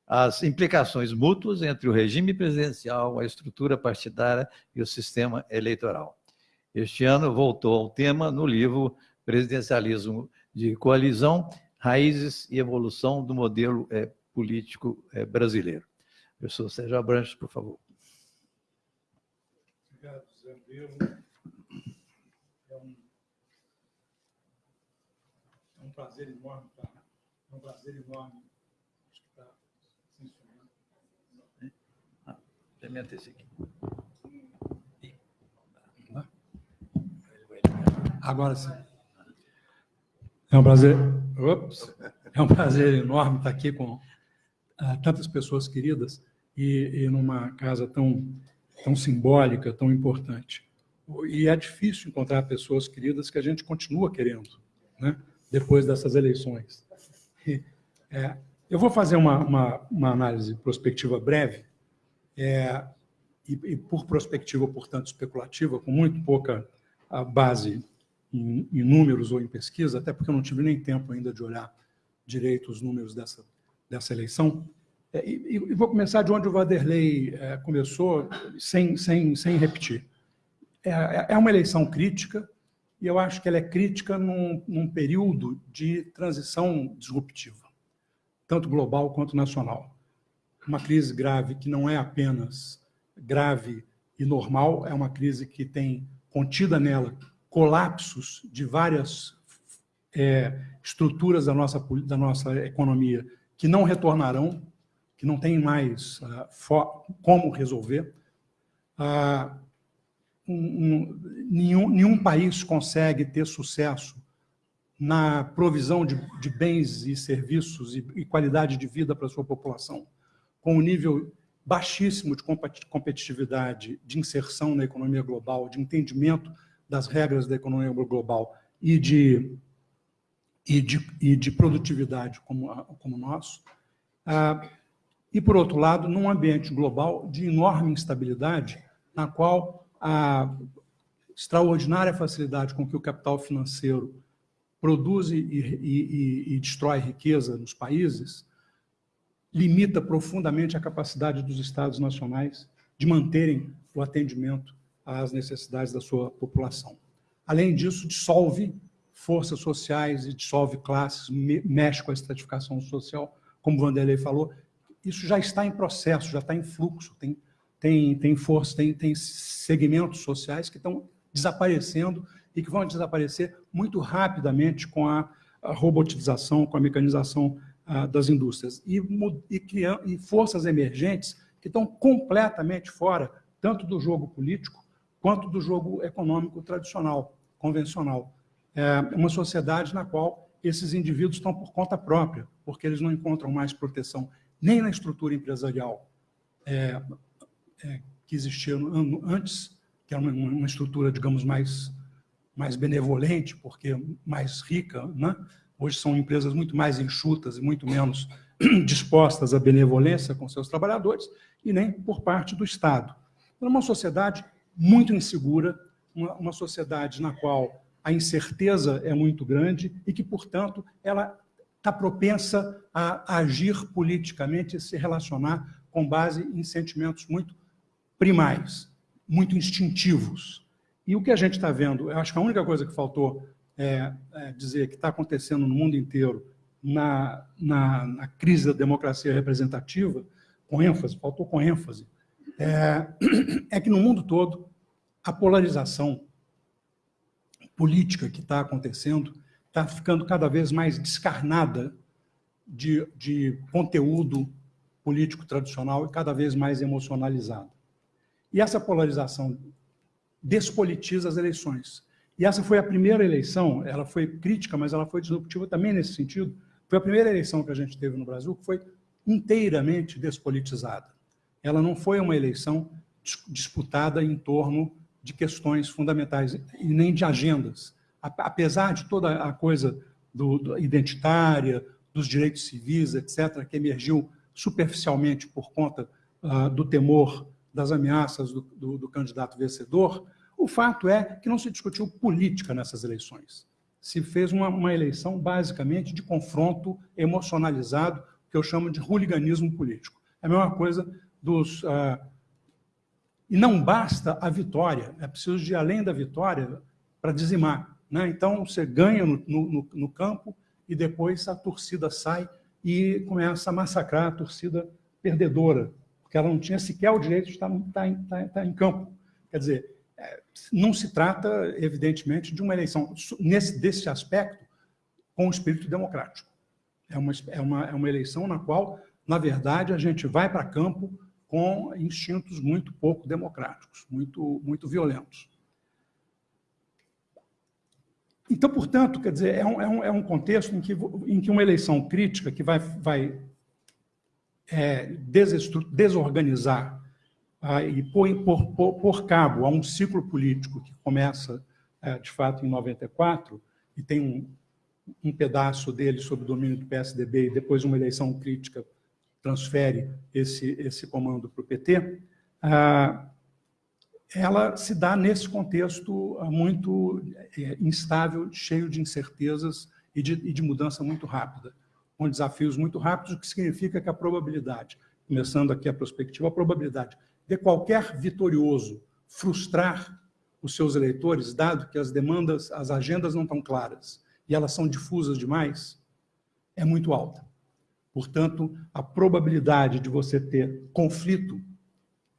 as implicações mútuas entre o regime presidencial, a estrutura partidária e o sistema eleitoral. Este ano voltou ao tema no livro Presidencialismo de Coalizão, Raízes e Evolução do Modelo é, Político é, Brasileiro. Professor Sérgio Abranches, por favor. Obrigado, Zé Pedro. É um, é um prazer enorme, tá? é um prazer enorme esse aqui. Agora sim. É um prazer. Ops, é um prazer enorme estar aqui com uh, tantas pessoas queridas e, e numa casa tão, tão simbólica, tão importante. E é difícil encontrar pessoas queridas que a gente continua querendo, né? depois dessas eleições. E, é, eu vou fazer uma, uma, uma análise prospectiva breve é, e, e, por prospectiva, portanto, especulativa, com muito pouca base em, em, números ou em pesquisa, até porque eu não tive nem tempo ainda de olhar direito os números dessa, dessa eleição. É, e, e, vou começar de onde o Vanderlei é, começou, sem, sem, sem repetir. É, é, é uma eleição crítica, e eu acho que ela é crítica num, num período de transição disruptiva, tanto global quanto nacional uma crise grave que não é apenas grave e normal, é uma crise que tem contida nela colapsos de várias é, estruturas da nossa, da nossa economia que não retornarão, que não tem mais uh, como resolver. Uh, um, um, nenhum, nenhum país consegue ter sucesso na provisão de, de bens e serviços e, e qualidade de vida para a sua população com um nível baixíssimo de competitividade, de inserção na economia global, de entendimento das regras da economia global e de, e de, e de produtividade como, como nosso. Ah, e, por outro lado, num ambiente global de enorme instabilidade, na qual a extraordinária facilidade com que o capital financeiro produz e, e, e destrói riqueza nos países limita profundamente a capacidade dos Estados nacionais de manterem o atendimento às necessidades da sua população. Além disso, dissolve forças sociais e dissolve classes, mexe com a estratificação social, como Vanderlei falou. Isso já está em processo, já está em fluxo, tem, tem, tem força, tem, tem segmentos sociais que estão desaparecendo e que vão desaparecer muito rapidamente com a, a robotização, com a mecanização ah, das indústrias e, e, e forças emergentes que estão completamente fora, tanto do jogo político quanto do jogo econômico tradicional, convencional. É uma sociedade na qual esses indivíduos estão por conta própria, porque eles não encontram mais proteção nem na estrutura empresarial é, é, que existia antes, que era uma, uma, estrutura, digamos, mais, mais benevolente, porque mais rica, né? Hoje são empresas muito mais enxutas e muito menos dispostas à benevolência com seus trabalhadores, e nem por parte do Estado. É uma sociedade muito insegura, uma, uma sociedade na qual a incerteza é muito grande e que, portanto, ela está propensa a agir politicamente e se relacionar com base em sentimentos muito primais, muito instintivos. E o que a gente está vendo, eu acho que a única coisa que faltou é, é dizer que está acontecendo no mundo inteiro na, na, na, crise da democracia representativa, com ênfase, faltou com ênfase, é, é que no mundo todo a polarização política que está acontecendo está ficando cada vez mais descarnada de, de conteúdo político tradicional e cada vez mais emocionalizada. E essa polarização despolitiza as eleições. E essa foi a primeira eleição, ela foi crítica, mas ela foi disruptiva também nesse sentido. Foi a primeira eleição que a gente teve no Brasil que foi inteiramente despolitizada. Ela não foi uma eleição disputada em torno de questões fundamentais e nem de agendas. Apesar de toda a coisa do, do identitária, dos direitos civis, etc., que emergiu superficialmente por conta uh, do temor das ameaças do, do, do candidato vencedor, o fato é que não se discutiu política nessas eleições. Se fez uma, uma eleição basicamente de confronto emocionalizado, que eu chamo de hooliganismo político. É a mesma coisa dos... Uh, e não basta a vitória, é preciso de além da vitória para dizimar. Né? Então, você ganha no, no, no campo e depois a torcida sai e começa a massacrar a torcida perdedora, porque ela não tinha sequer o direito de estar, estar, estar, estar em campo. Quer dizer, é, não se trata, evidentemente, de uma eleição, nesse, desse aspecto, com o espírito democrático. É uma, é, uma, é uma eleição na qual, na verdade, a gente vai para campo com instintos muito pouco democráticos, muito, muito violentos. Então, portanto, quer dizer, é um, é um, é um contexto em que, em que uma eleição crítica que vai, vai é, desorganizar ah, e pôr, por, cabo a um ciclo político que começa, é, de fato, em 94, e tem um, um pedaço dele sob o domínio do PSDB, e depois uma eleição crítica transfere esse, esse comando para o PT, ah, ela se dá nesse contexto ah, muito é, instável, cheio de incertezas e de, e de mudança muito rápida, com desafios muito rápidos, o que significa que a probabilidade, começando aqui a perspectiva, a probabilidade de qualquer vitorioso frustrar os seus eleitores, dado que as demandas, as agendas não estão claras e elas são difusas demais, é muito alta. Portanto, a probabilidade de você ter conflito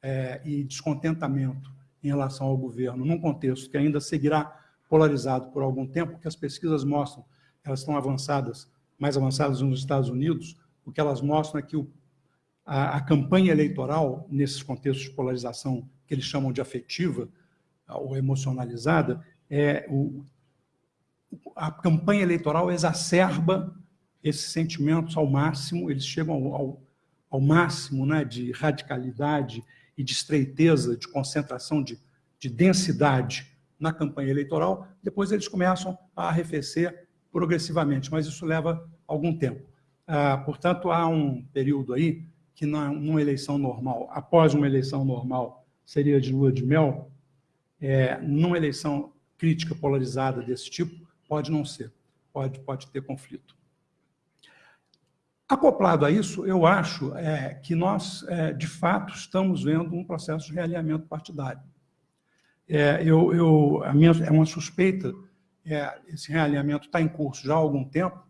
é, e descontentamento em relação ao governo, num contexto que ainda seguirá polarizado por algum tempo, que as pesquisas mostram, elas estão avançadas, mais avançadas nos Estados Unidos, o que elas mostram é que o, a, a, campanha eleitoral, nesses contextos de polarização que eles chamam de afetiva ou emocionalizada, é o, a campanha eleitoral exacerba esses sentimentos ao máximo, eles chegam ao, ao, ao máximo né, de radicalidade e de estreiteza, de concentração, de, de densidade na campanha eleitoral, depois eles começam a arrefecer progressivamente, mas isso leva algum tempo. Ah, portanto, há um período aí que numa eleição normal, após uma eleição normal, seria de lua de mel, é, numa eleição crítica polarizada desse tipo, pode não ser, pode, pode ter conflito. Acoplado a isso, eu acho é, que nós, é, de fato, estamos vendo um processo de realinhamento partidário. É, eu, eu, a minha, é uma suspeita, é, esse realinhamento está em curso já há algum tempo.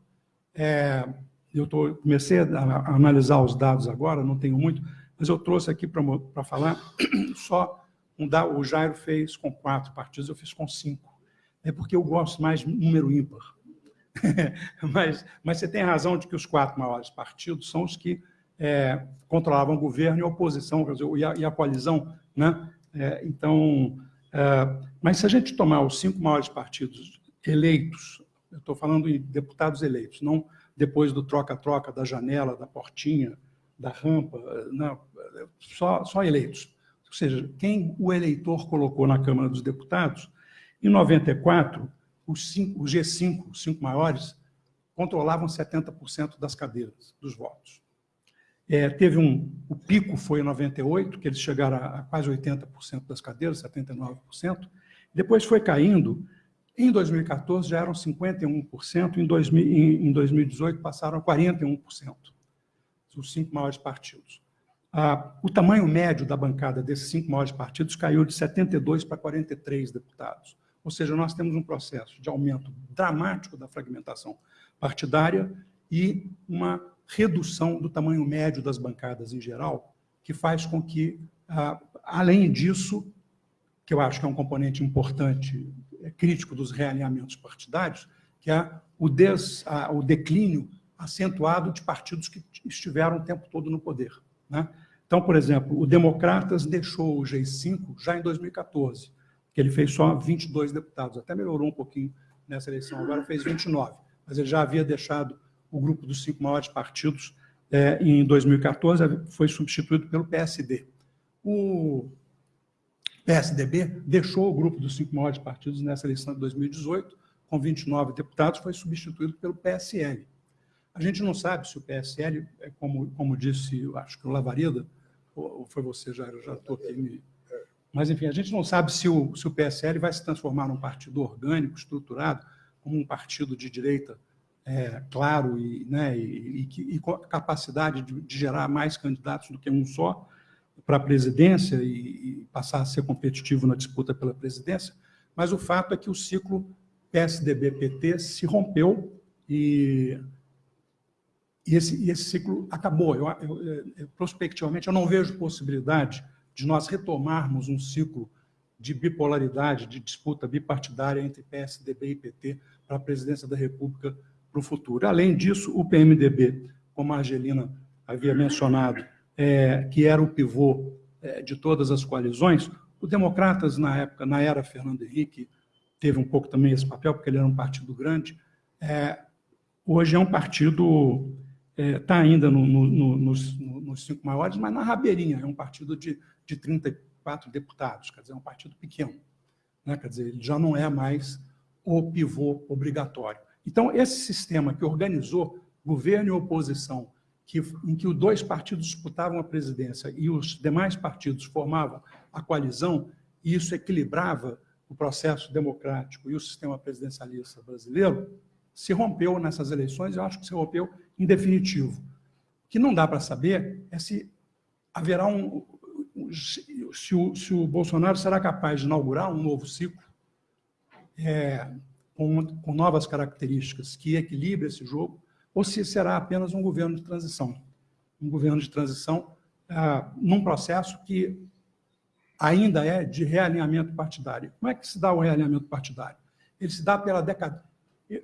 É, eu tô, comecei a, a, analisar os dados agora, não tenho muito, mas eu trouxe aqui para falar só um o Jairo fez com quatro partidos, eu fiz com cinco. É porque eu gosto mais de número ímpar. mas, mas você tem razão de que os quatro maiores partidos são os que é, controlavam o governo e a oposição, quer dizer, e, a, e a coalizão. Né? É, então, é, mas se a gente tomar os cinco maiores partidos eleitos, eu estou falando em deputados eleitos, não depois do troca-troca, da janela, da portinha, da rampa, não, só, só eleitos. Ou seja, quem o eleitor colocou na Câmara dos Deputados, em 94, os, cinco, os G5, os cinco maiores, controlavam 70% das cadeiras, dos votos. É, teve um, o pico foi em 98, que eles chegaram a, a quase 80% das cadeiras, 79%, depois foi caindo, em 2014 já eram 51%, em, 2000, em, em 2018 passaram a 41%, os cinco maiores partidos. o tamanho médio da bancada desses cinco maiores partidos caiu de 72 para 43 deputados. Ou seja, nós temos um processo de aumento dramático da fragmentação partidária e uma redução do tamanho médio das bancadas em geral, que faz com que, além disso, que eu acho que é um componente importante, é crítico dos realinhamentos partidários, que é o, des, o declínio acentuado de partidos que estiveram o tempo todo no poder. Né? Então, por exemplo, o Democratas deixou o G5 já em 2014, que ele fez só 22 deputados, até melhorou um pouquinho nessa eleição, agora fez 29, mas ele já havia deixado o grupo dos cinco maiores partidos é, em 2014, foi substituído pelo PSD. O PSDB deixou o grupo dos cinco maiores partidos nessa eleição de 2018, com 29 deputados, foi substituído pelo PSL. A gente não sabe se o PSL, é como, como disse, acho que o Lavareda, ou foi você, já já estou aqui me... Mas, enfim, a gente não sabe se o, se o PSL vai se transformar num partido orgânico, estruturado, como um partido de direita é, claro e, né, e, e, e, com capacidade de, de, gerar mais candidatos do que um só para a presidência e, e passar a ser competitivo na disputa pela presidência, mas o fato é que o ciclo PSDB-PT se rompeu e e esse, e esse ciclo acabou. Eu, eu, eu, prospectivamente, eu não vejo possibilidade de nós retomarmos um ciclo de bipolaridade, de disputa bipartidária entre PSDB e PT para a presidência da República para o futuro. Além disso, o PMDB, como a Argelina havia mencionado, é, que era o pivô é, de todas as coalizões, o Democratas, na época, na era Fernando Henrique, teve um pouco também esse papel, porque ele era um partido grande, é, hoje é um partido está é, ainda no, no, no, nos, nos, cinco maiores, mas na rabeirinha, é um partido de, de 34 deputados, quer dizer, é um partido pequeno. Né? Quer dizer, ele já não é mais o pivô obrigatório. Então, esse sistema que organizou governo e oposição, que, em que os dois partidos disputavam a presidência e os demais partidos formavam a coalizão, e isso equilibrava o processo democrático e o sistema presidencialista brasileiro, se rompeu nessas eleições, eu acho que se rompeu em definitivo. O que não dá para saber é se haverá um... Se o, se o, Bolsonaro será capaz de inaugurar um novo ciclo é, com, com novas características que equilibre esse jogo, ou se será apenas um governo de transição. Um governo de transição ah, num processo que ainda é de realinhamento partidário. Como é que se dá o realinhamento partidário? Ele se dá pela decadência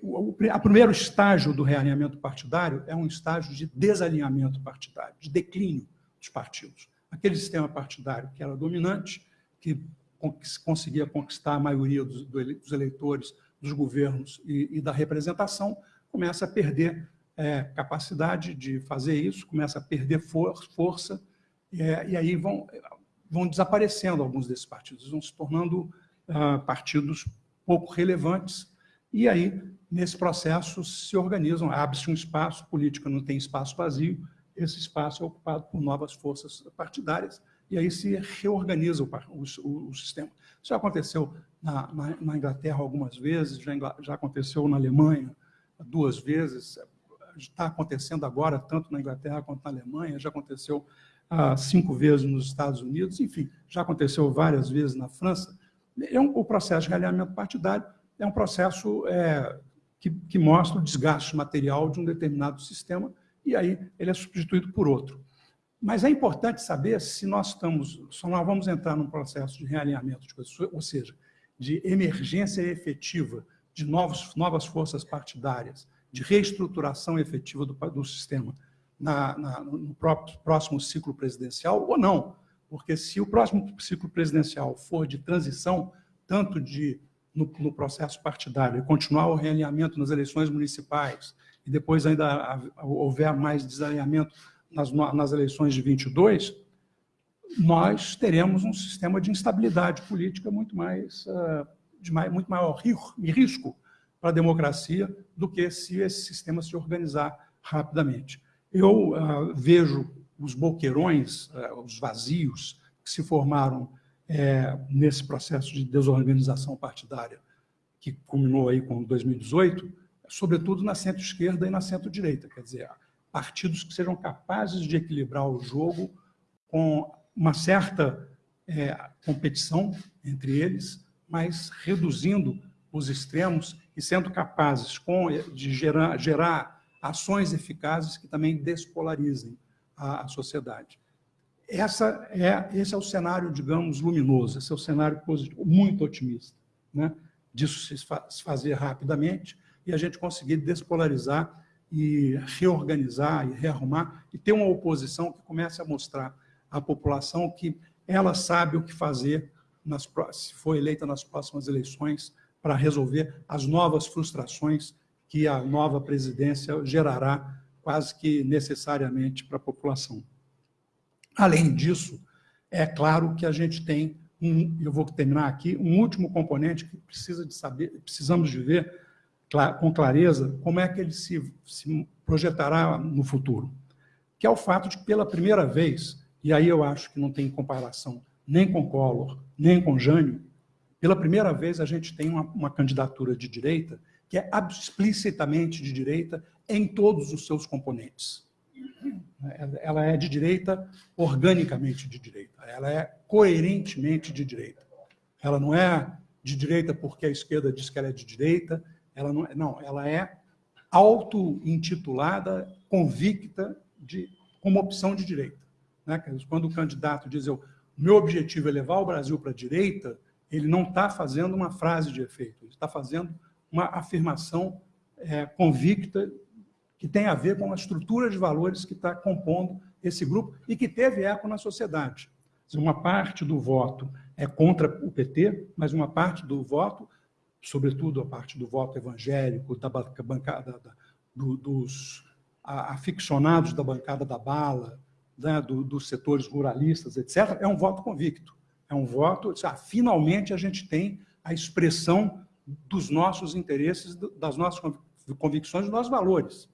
o primeiro estágio do realinhamento partidário é um estágio de desalinhamento partidário, de declínio dos partidos. Aquele sistema partidário que era dominante, que conseguia conquistar a maioria dos eleitores, dos governos e, da representação, começa a perder é, capacidade de fazer isso, começa a perder for, força, é, e aí vão, vão desaparecendo alguns desses partidos, vão se tornando ah, partidos pouco relevantes, e aí, nesse processo, se organizam, abre-se um espaço, política não tem espaço vazio, esse espaço é ocupado por novas forças partidárias, e aí se reorganiza o, o, o sistema. Isso já aconteceu na, na, na, Inglaterra algumas vezes, já, já aconteceu na Alemanha duas vezes, está acontecendo agora, tanto na Inglaterra quanto na Alemanha, já aconteceu ah, cinco vezes nos Estados Unidos, enfim, já aconteceu várias vezes na França. É um, o processo de realinhamento partidário é um processo é, que, que mostra o desgaste material de um determinado sistema e aí ele é substituído por outro. Mas é importante saber se nós estamos, se nós vamos entrar num processo de realinhamento de coisas, ou seja, de emergência efetiva de novos, novas forças partidárias, de reestruturação efetiva do, do sistema na, na, no próprio, próximo ciclo presidencial ou não. Porque se o próximo ciclo presidencial for de transição, tanto de no, no processo partidário e continuar o realinhamento nas eleições municipais e depois ainda houver mais desalinhamento nas, nas eleições de 22, nós teremos um sistema de instabilidade política muito mais, uh, de mais, muito maior risco para a democracia do que se esse sistema se organizar rapidamente. Eu uh, vejo os boqueirões, uh, os vazios que se formaram é, nesse processo de desorganização partidária que culminou aí com 2018, sobretudo na centro-esquerda e na centro-direita, quer dizer, partidos que sejam capazes de equilibrar o jogo com uma certa é, competição entre eles, mas reduzindo os extremos e sendo capazes com, de gerar, gerar ações eficazes que também despolarizem a, a sociedade. Essa é, esse é o cenário, digamos, luminoso, esse é o cenário positivo, muito otimista, né? disso se fazer rapidamente e a gente conseguir despolarizar e reorganizar e rearrumar e ter uma oposição que comece a mostrar à população que ela sabe o que fazer nas, se for eleita nas próximas eleições para resolver as novas frustrações que a nova presidência gerará quase que necessariamente para a população. Além disso, é claro que a gente tem, um, eu vou terminar aqui, um último componente que precisa de saber, precisamos de ver com clareza como é que ele se, se projetará no futuro, que é o fato de pela primeira vez, e aí eu acho que não tem comparação nem com Collor, nem com Jânio, pela primeira vez a gente tem uma, uma candidatura de direita que é explicitamente de direita em todos os seus componentes. Ela é de direita, organicamente de direita. Ela é coerentemente de direita. Ela não é de direita porque a esquerda diz que ela é de direita. Ela não, é, não ela é auto-intitulada, convicta de, como opção de direita. Né? Quando o candidato diz eu, meu objetivo é levar o Brasil para a direita, ele não está fazendo uma frase de efeito, ele está fazendo uma afirmação é, convicta que tem a ver com a estrutura de valores que está compondo esse grupo e que teve eco na sociedade. Uma parte do voto é contra o PT, mas uma parte do voto, sobretudo a parte do voto evangélico, da bancada, da, do, dos aficionados da bancada da bala, né, do, dos setores ruralistas, etc., é um voto convicto. É um voto, ah, finalmente a gente tem a expressão dos nossos interesses, das nossas convicções, dos nossos valores.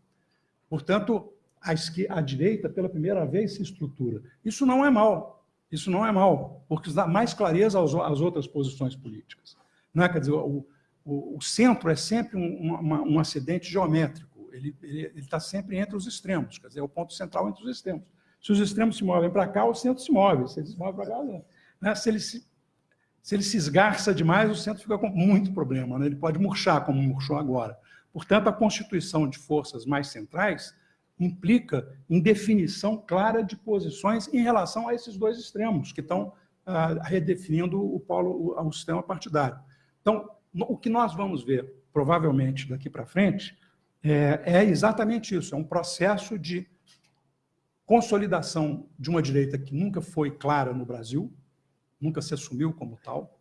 Portanto, a, a direita, pela primeira vez, se estrutura. Isso não é mal, isso não é mal, porque dá mais clareza às outras posições políticas. Não é? Quer dizer, o, o, o centro é sempre um, uma, um acidente geométrico, ele está sempre entre os extremos, quer dizer, é o ponto central entre os extremos. Se os extremos se movem para cá, o centro se move, se ele se move para cá, né? se, ele se, se ele se esgarça demais, o centro fica com muito problema, né? ele pode murchar, como murchou agora. Portanto, a constituição de forças mais centrais implica em definição clara de posições em relação a esses dois extremos, que estão ah, redefinindo o, polo, o, o sistema partidário. Então, o que nós vamos ver, provavelmente, daqui para frente, é, é exatamente isso, é um processo de consolidação de uma direita que nunca foi clara no Brasil, nunca se assumiu como tal.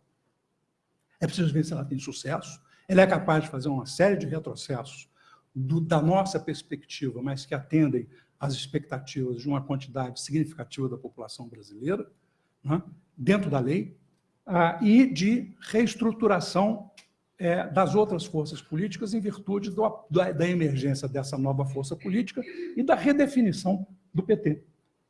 É preciso ver se ela tem sucesso. Ele é capaz de fazer uma série de retrocessos do, da nossa perspectiva, mas que atendem às expectativas de uma quantidade significativa da população brasileira, né, dentro da lei, ah, e de reestruturação é, das outras forças políticas em virtude do, da, da emergência dessa nova força política e da redefinição do PT,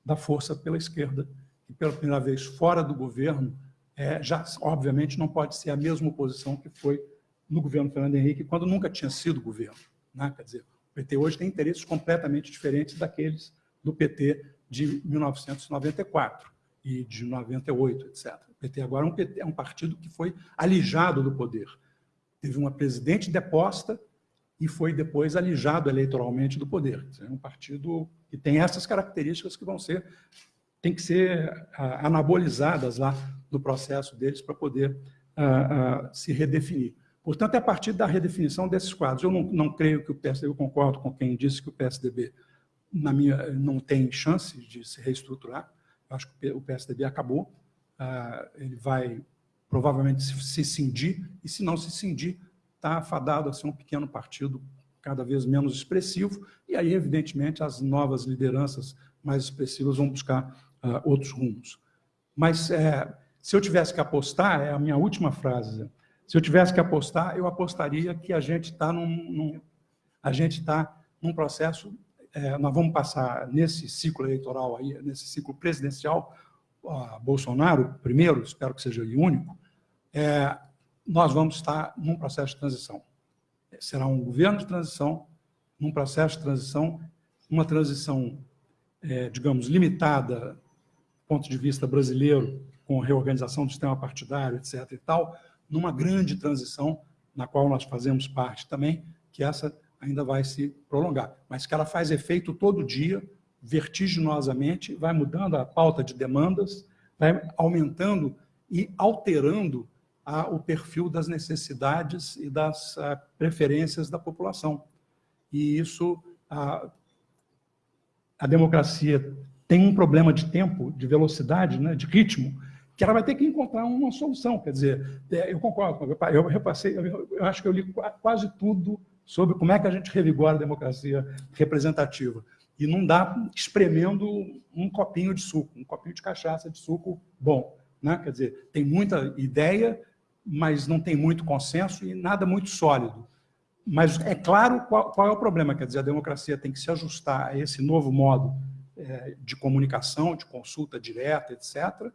da força pela esquerda, que pela primeira vez fora do governo, é, já obviamente não pode ser a mesma posição que foi no governo Fernando Henrique, quando nunca tinha sido governo. Né? Quer dizer, o PT hoje tem interesses completamente diferentes daqueles do PT de 1994 e de 98, etc. O PT agora é um, PT, é um partido que foi alijado do poder. Teve uma presidente deposta e foi depois alijado eleitoralmente do poder. É um partido que tem essas características que vão ser, tem que ser anabolizadas lá no processo deles para poder uh, uh, se redefinir. Portanto, é a partir da redefinição desses quadros. Eu não, não creio que o PSDB, eu concordo com quem disse que o PSDB, na minha, não tem chance de se reestruturar. Acho que o PSDB acabou. Uh, ele vai provavelmente se, cindir, e se não se cindir, está afadado a ser um pequeno partido cada vez menos expressivo, e aí, evidentemente, as novas lideranças mais expressivas vão buscar uh, outros rumos. Mas, é, se eu tivesse que apostar, é a minha última frase, se eu tivesse que apostar, eu apostaria que a gente está num, num, a gente está num processo, é, nós vamos passar nesse ciclo eleitoral, aí, nesse ciclo presidencial, Bolsonaro, primeiro, espero que seja o único, é, nós vamos estar num processo de transição. Será um governo de transição, num processo de transição, uma transição, é, digamos, limitada ponto de vista brasileiro, com reorganização do sistema partidário, etc. e tal, numa grande transição, na qual nós fazemos parte também, que essa ainda vai se prolongar, mas que ela faz efeito todo dia, vertiginosamente, vai mudando a pauta de demandas, vai aumentando e alterando a, o perfil das necessidades e das a, preferências da população. E isso, a, a democracia tem um problema de tempo, de velocidade, né, de ritmo, que ela vai ter que encontrar uma solução. Quer dizer, é, eu concordo, eu repassei, eu acho que eu li quase tudo sobre como é que a gente revigora a democracia representativa. E não dá espremendo um copinho de suco, um copinho de cachaça de suco bom. Né? Quer dizer, tem muita ideia, mas não tem muito consenso e nada muito sólido. Mas é claro qual, qual é o problema, quer dizer, a democracia tem que se ajustar a esse novo modo é, de comunicação, de consulta direta, etc.,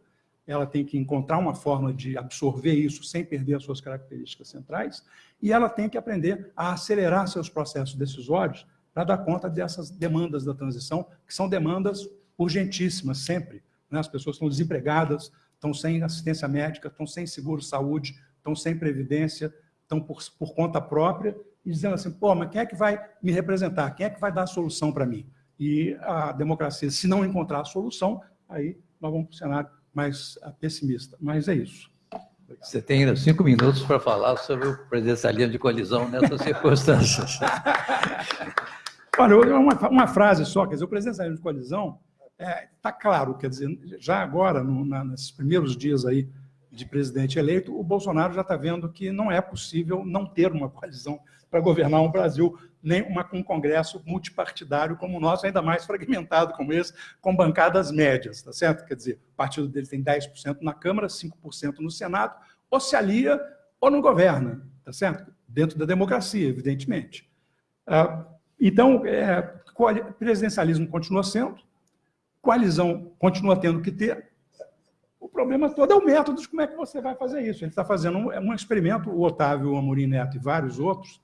ela tem que encontrar uma forma de absorver isso sem perder as suas características centrais, e ela tem que aprender a acelerar seus processos decisórios para dar conta dessas demandas da transição, que são demandas urgentíssimas sempre. Né? As pessoas estão desempregadas, estão sem assistência médica, estão sem seguro-saúde, estão sem previdência, estão por, por conta própria, e dizendo assim, pô, mas quem é que vai me representar? Quem é que vai dar a solução para mim? E a democracia, se não encontrar a solução, aí nós vamos para o cenário mais pessimista. Mas é isso. Você tem ainda cinco minutos para falar sobre o presidencialismo de colisão nessas circunstâncias. Olha, uma, uma frase só, quer dizer, o presidencialismo de colisão está é, tá claro, quer dizer, já agora, no, na, nesses primeiros dias aí de presidente eleito, o Bolsonaro já está vendo que não é possível não ter uma coalizão para governar um Brasil, nem uma, um Congresso multipartidário como o nosso, ainda mais fragmentado como esse, com bancadas médias, tá certo? Quer dizer, o partido dele tem 10% na Câmara, 5% no Senado, ou se alia ou não governa, tá certo? Dentro da democracia, evidentemente. Ah, então, é, presidencialismo continua sendo, coalizão continua tendo que ter, o problema todo é o método de como é que você vai fazer isso. Ele está fazendo um, um experimento, o Otávio Amorim Neto e vários outros,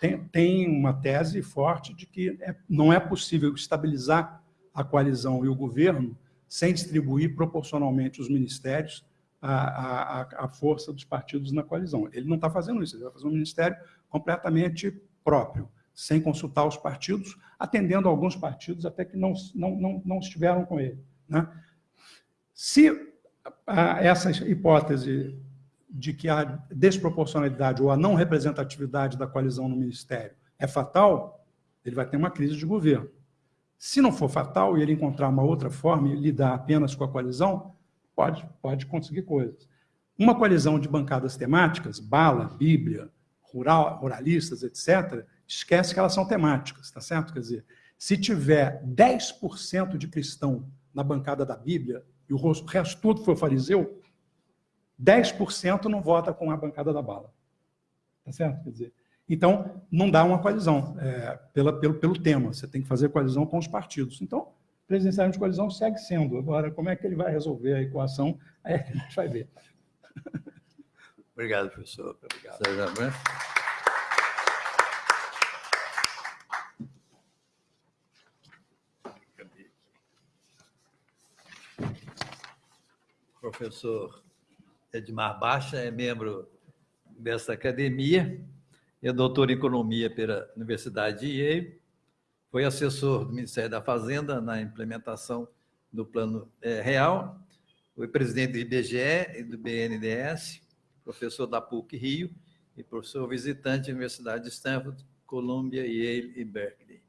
tem, tem uma tese forte de que é, não é possível estabilizar a coalizão e o governo sem distribuir proporcionalmente os ministérios à, à força dos partidos na coalizão. Ele não está fazendo isso, ele vai fazer um ministério completamente próprio, sem consultar os partidos, atendendo alguns partidos até que não, não, não, não estiveram com ele. Né? Se a, essa hipótese de que a desproporcionalidade ou a não representatividade da coalizão no Ministério é fatal, ele vai ter uma crise de governo. Se não for fatal e ele encontrar uma outra forma e lidar apenas com a coalizão, pode, pode conseguir coisas. Uma coalizão de bancadas temáticas, bala, bíblia, rural, ruralistas, etc., esquece que elas são temáticas, tá certo? Quer dizer, se tiver 10% de cristão na bancada da Bíblia e o resto tudo for fariseu, 10% não vota com a bancada da bala. Tá certo? Quer dizer, então, não dá uma coalizão é, pela, pelo, pelo tema. Você tem que fazer coalizão com os partidos. Então, presidencialismo de coalizão segue sendo. Agora, como é que ele vai resolver a equação? Aí a gente vai ver. Obrigado, professor. Obrigado. Professor Edmar Baixa é membro dessa academia, é doutor em economia pela Universidade de Yale, foi assessor do Ministério da Fazenda na implementação do Plano é, Real, foi presidente do IBGE e do BNDES, professor da PUC Rio e professor visitante da Universidade de Stanford, Columbia, Yale e Berkeley.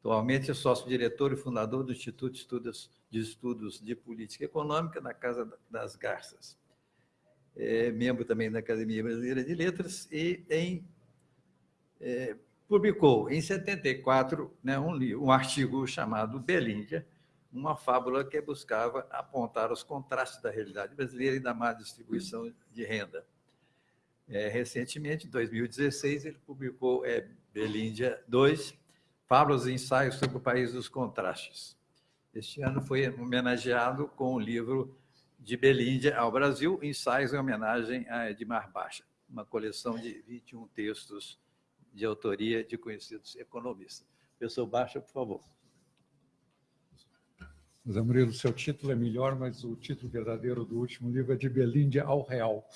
Atualmente é sócio-diretor e fundador do Instituto de Estudos, de Estudos de Política Econômica da Casa das Garças é membro também da Academia Brasileira de Letras e em, é, publicou em 74 né, um, um artigo chamado Belíndia, uma fábula que buscava apontar os contrastes da realidade brasileira e da má distribuição de renda. É, recentemente, em 2016, ele publicou é, Belíndia 2, Fábulas e Ensaios sobre o País dos Contrastes. Este ano foi homenageado com o livro de Belíndia ao Brasil, ensaios em homenagem a Edmar Baixa, uma coleção de 21 textos de autoria de conhecidos economistas. Professor Baixa, por favor. Zé Murilo, seu título é melhor, mas o título verdadeiro do último livro é de Belíndia ao Real.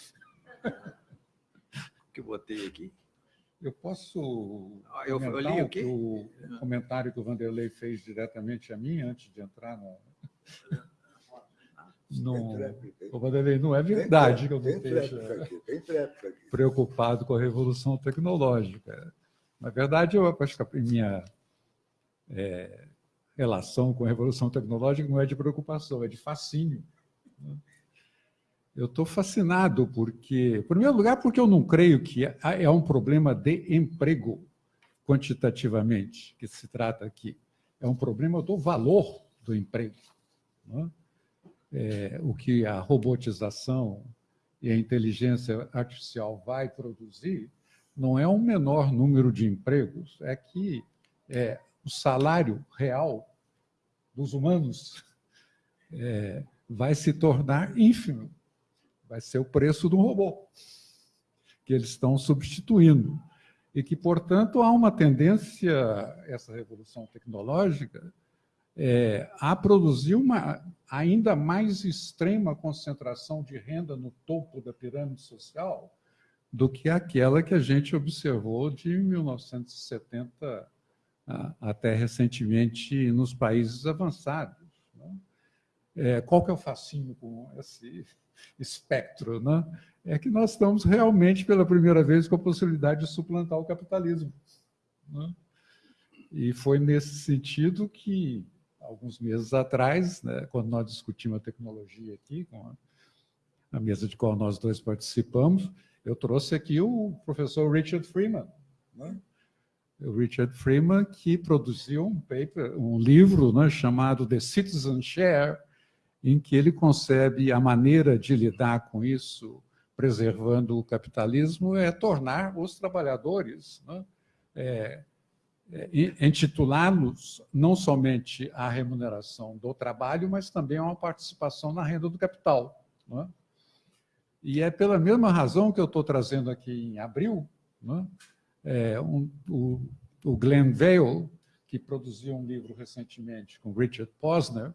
que eu botei aqui? Eu posso ah, eu, eu li o, o comentário que o Vanderlei fez diretamente a mim antes de entrar no... no... O Vanderlei, não é verdade que eu deixo preocupado com a revolução tecnológica. Na verdade, eu acho que a minha é, relação com a revolução tecnológica não é de preocupação, é de fascínio. Né? Eu estou fascinado porque, em primeiro lugar, porque eu não creio que é um problema de emprego, quantitativamente, que se trata aqui. É um problema do valor do emprego. Né? É, o que a robotização e a inteligência artificial vai produzir não é um menor número de empregos, é que é, o salário real dos humanos é, vai se tornar ínfimo. Vai ser o preço do robô que eles estão substituindo. E que, portanto, há uma tendência, essa revolução tecnológica, é, a produzir uma ainda mais extrema concentração de renda no topo da pirâmide social do que aquela que a gente observou de 1970 até recentemente nos países avançados. Né? É, qual que é o fascínio com esse espectro? Né? É que nós estamos realmente, pela primeira vez, com a possibilidade de suplantar o capitalismo. Né? E foi nesse sentido que, alguns meses atrás, né, quando nós discutimos a tecnologia aqui, com a, mesa de qual nós dois participamos, eu trouxe aqui o professor Richard Freeman, né? o Richard Freeman, que produziu um paper, um livro né, chamado The Citizen Share, em que ele concebe a maneira de lidar com isso, preservando o capitalismo, é tornar os trabalhadores, né, é, intitulá-los não somente à remuneração do trabalho, mas também a uma participação na renda do capital. Né? E é pela mesma razão que eu estou trazendo aqui em abril, né, é, um, o, o Glenn Vale, que produziu um livro recentemente com Richard Posner,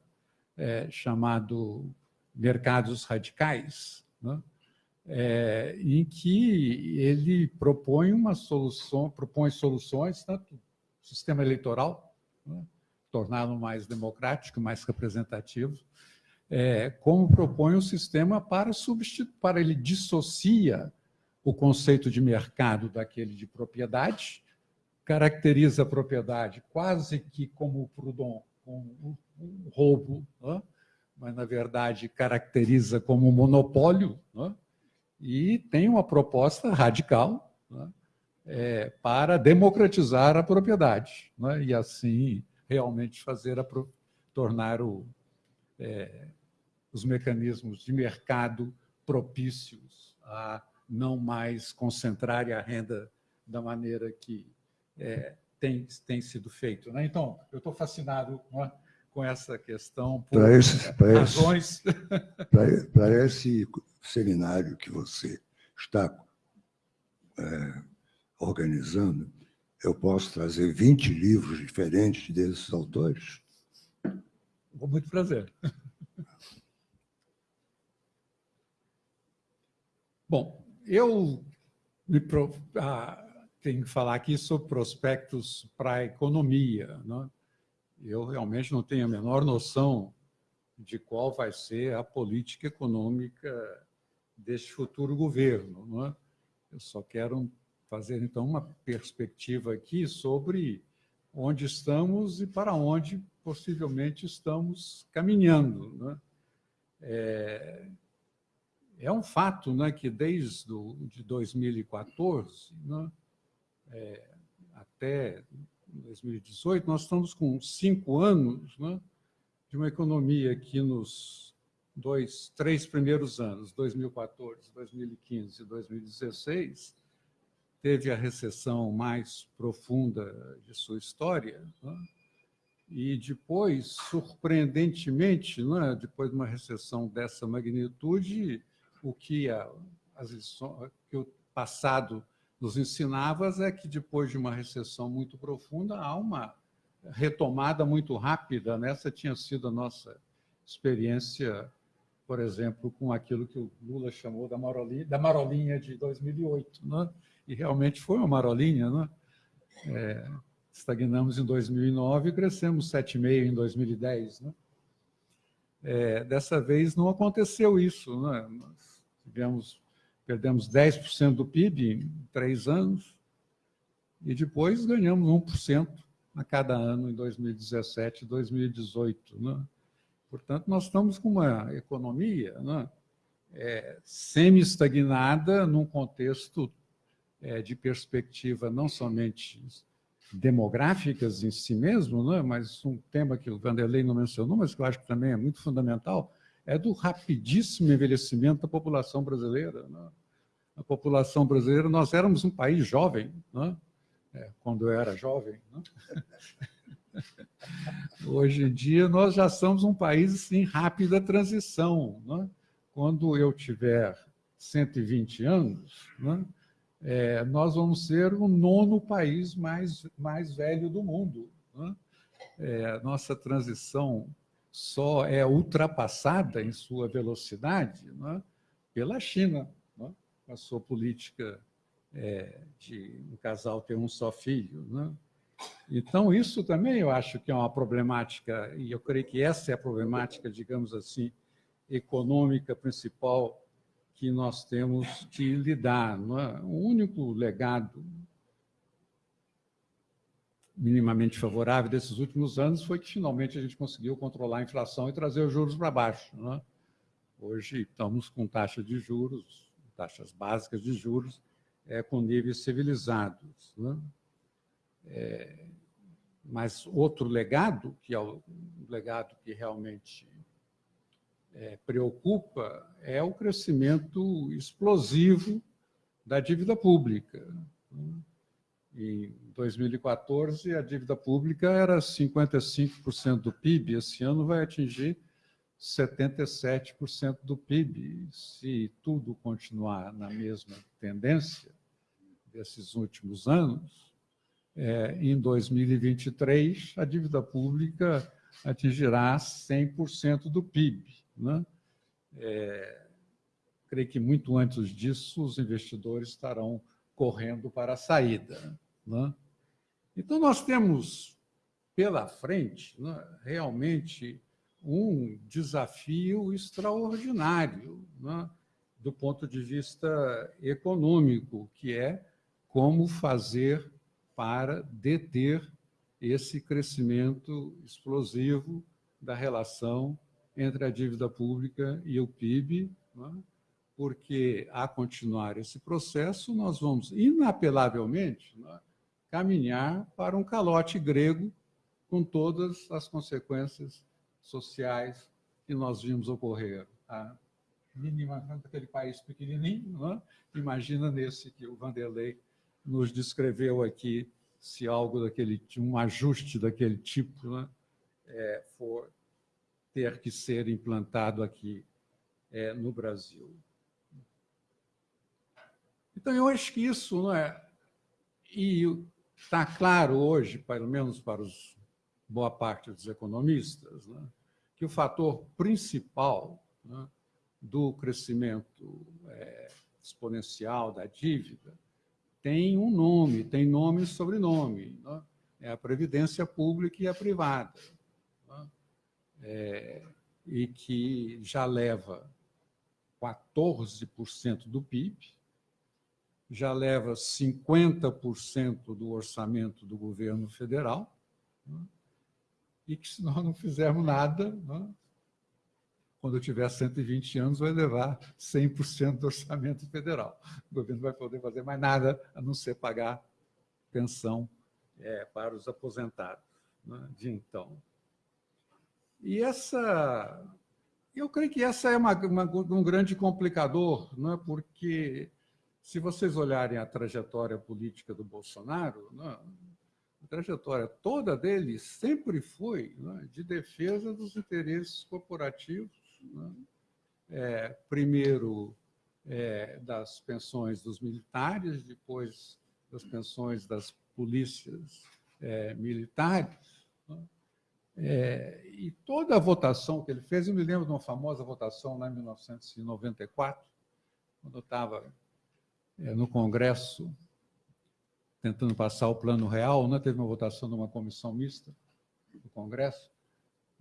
é, chamado Mercados Radicais, é, em que ele propõe uma solução, propõe soluções, tanto sistema eleitoral, né? torná-lo mais democrático, mais representativo, é, como propõe um sistema para substituir, para ele dissocia o conceito de mercado daquele de propriedade, caracteriza a propriedade quase que como o Proudhon, como um roubo, né? mas, na verdade, caracteriza como um monopólio, né? e tem uma proposta radical né? É, para democratizar a propriedade, né? e assim realmente fazer a, tornar o, é, os mecanismos de mercado propícios a não mais concentrarem a renda da maneira que é, tem, tem sido feito. Né? Então, eu estou fascinado né, com essa questão por razões... Para, esse seminário que você está é, organizando, eu posso trazer 20 livros diferentes desses autores? Com muito prazer. Bom, eu me, ah, tenho que falar aqui sobre prospectos para a economia. Né? Eu realmente não tenho a menor noção de qual vai ser a política econômica deste futuro governo. Né? Eu só quero fazer, então, uma perspectiva aqui sobre onde estamos e para onde possivelmente estamos caminhando. Né? É, é um fato né, que desde do, de 2014 né, é, até 2018, nós estamos com cinco anos né, de uma economia que nos dois, três primeiros anos, 2014, 2015 e 2016, teve a recessão mais profunda de sua história, né? e depois, surpreendentemente, né, depois de uma recessão dessa magnitude, o que, a, as que o passado nos ensinava é que depois de uma recessão muito profunda há uma retomada muito rápida. Nessa tinha sido a nossa experiência, por exemplo, com aquilo que o Lula chamou da marolinha, da marolinha de 2008. Né? E realmente foi uma marolinha. Né? É, estagnamos em 2009 e crescemos 7,5% em 2010. Né? É, dessa vez não aconteceu isso. Né? Nós tivemos, perdemos 10% do PIB em três anos e depois ganhamos 1% a cada ano em 2017 e 2018. Né? Portanto, nós estamos com uma economia né? é, semi-estagnada num contexto é, de perspectiva não somente demográficas em si mesmo, né? mas um tema que o Vanderlei não mencionou, mas que eu acho que também é muito fundamental, é do rapidíssimo envelhecimento da população brasileira. Né? A população brasileira, nós éramos um país jovem, né? é, quando eu era jovem. Né? Hoje em dia, nós já somos um país em rápida transição. Né? Quando eu tiver 120 anos, né? É, nós vamos ser o nono país mais, mais velho do mundo. Né? É, nossa transição só é ultrapassada em sua velocidade né? pela China, né? com a sua política é, de um casal ter um só filho. Né? Então, isso também eu acho que é uma problemática, e eu creio que essa é a problemática, digamos assim, econômica principal que nós temos que lidar. É? O único legado minimamente favorável desses últimos anos foi que finalmente a gente conseguiu controlar a inflação e trazer os juros para baixo. É? Hoje estamos com taxa de juros, taxas básicas de juros, é, com níveis civilizados. É? É, mas outro legado, que é o legado que realmente é, preocupa é o crescimento explosivo da dívida pública. Em 2014, a dívida pública era 55% do PIB, esse ano vai atingir 77% do PIB. Se tudo continuar na mesma tendência desses últimos anos, é, em 2023, a dívida pública atingirá 100% do PIB. Né? É, creio que muito antes disso os investidores estarão correndo para a saída. Né? Então, nós temos pela frente né, realmente um desafio extraordinário né, do ponto de vista econômico, que é como fazer para deter esse crescimento explosivo da relação entre a dívida pública e o PIB, né? porque, a continuar esse processo, nós vamos, inapelavelmente, né, caminhar para um calote grego com todas as consequências sociais que nós vimos ocorrer. A mínima daquele país pequenininho, imagina nesse que o Vanderlei nos descreveu aqui, se algo daquele, um ajuste daquele tipo é, for ter que ser implantado aqui é, no Brasil. Então, eu acho que isso não é. E está claro hoje, pelo menos para os, boa parte dos economistas, né, que o fator principal né, do crescimento é, exponencial da dívida tem um nome, tem nome e sobrenome. Né, é a previdência pública e a privada é, e que já leva 14% do PIB, já leva 50% do orçamento do governo federal, né? e que, se nós não fizermos nada, né? quando eu tiver 120 anos, vai levar 100% do orçamento federal. O governo vai poder fazer mais nada a não ser pagar pensão é, para os aposentados né? de então. E essa, eu creio que essa é uma, uma, um grande complicador, né? porque se vocês olharem a trajetória política do Bolsonaro, né? a trajetória toda dele sempre foi né? de defesa dos interesses corporativos, né? é, primeiro é, das pensões dos militares, depois das pensões das polícias é, militares, Né? É, e toda a votação que ele fez, eu me lembro de uma famosa votação lá em 1994, quando eu estava é, no Congresso tentando passar o plano real, né? teve uma votação de uma comissão mista do Congresso,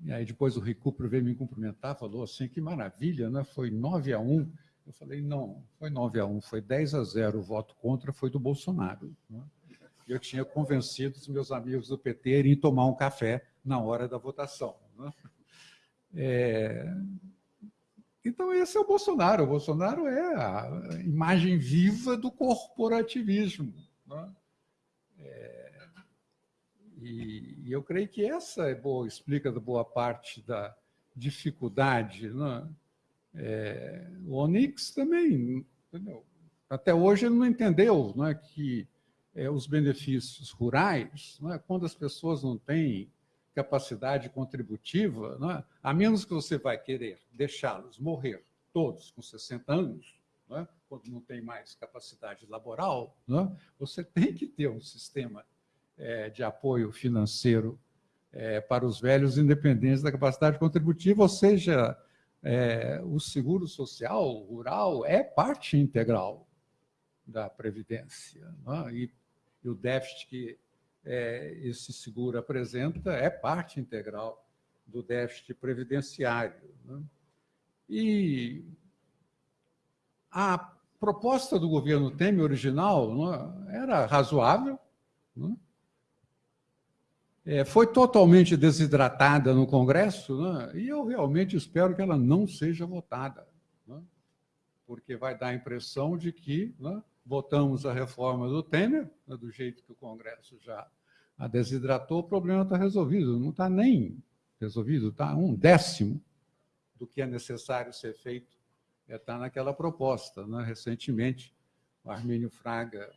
e aí depois o Recupero veio me cumprimentar, falou assim, que maravilha, né? foi 9 a 1. Eu falei, não, foi 9 a 1, foi 10 a 0, o voto contra foi do Bolsonaro. Né? Eu tinha convencido os meus amigos do PT a irem tomar um café na hora da votação. Né? É... Então, esse é o Bolsonaro. O Bolsonaro é a imagem viva do corporativismo. Né? É... E, eu creio que essa é boa, explica boa parte da dificuldade. Né? É... O Onix também, entendeu? até hoje, ele não entendeu né, que é, os benefícios rurais, né, quando as pessoas não têm capacidade contributiva, é? a menos que você vai querer deixá-los morrer todos com 60 anos, é? quando não tem mais capacidade laboral, é? você tem que ter um sistema é, de apoio financeiro é, para os velhos independentes da capacidade contributiva, ou seja, é, o seguro social rural é parte integral da Previdência. E, e o déficit que é, esse seguro apresenta é parte integral do déficit previdenciário. Né? E a proposta do governo Temer original né, era razoável, né? é, foi totalmente desidratada no Congresso, né? e eu realmente espero que ela não seja votada, né? porque vai dar a impressão de que né, votamos a reforma do Temer, né, do jeito que o Congresso já a desidratou, o problema está resolvido. Não está nem resolvido, está um décimo do que é necessário ser feito, está é, naquela proposta. Né? Recentemente, o Armínio Fraga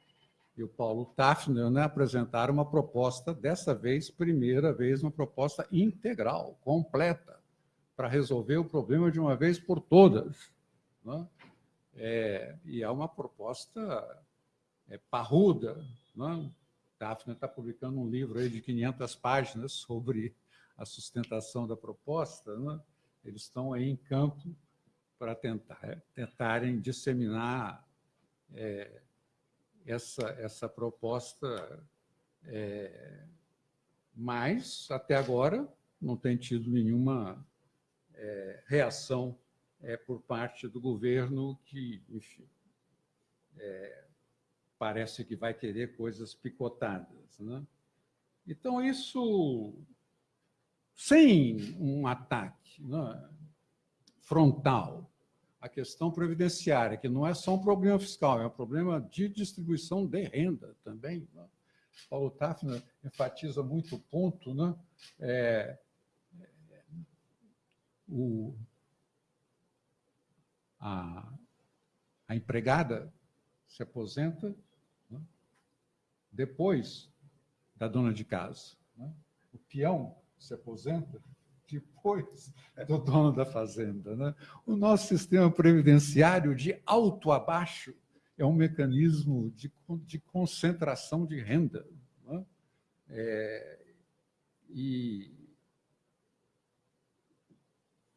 e o Paulo Tafner né, apresentaram uma proposta, dessa vez, primeira vez, uma proposta integral, completa, para resolver o problema de uma vez por todas. Né? É, e é uma proposta é, parruda. Né? Daphne está publicando um livro aí de 500 páginas sobre a sustentação da proposta. Né? Eles estão aí em campo para tentar, tentarem disseminar é, essa, essa proposta, é, mas, até agora, não tem tido nenhuma é, reação é, por parte do governo que, enfim, é, parece que vai querer coisas picotadas. Né? Então, isso, sem um ataque né, frontal à questão previdenciária, que não é só um problema fiscal, é um problema de distribuição de renda também. Né? Paulo Tafner enfatiza muito o ponto, né? É, o, a, a empregada se aposenta né? depois da dona de casa. Né? O peão se aposenta depois do dono da fazenda. Né? O nosso sistema previdenciário, de alto a baixo, é um mecanismo de, de concentração de renda. Né? É, e,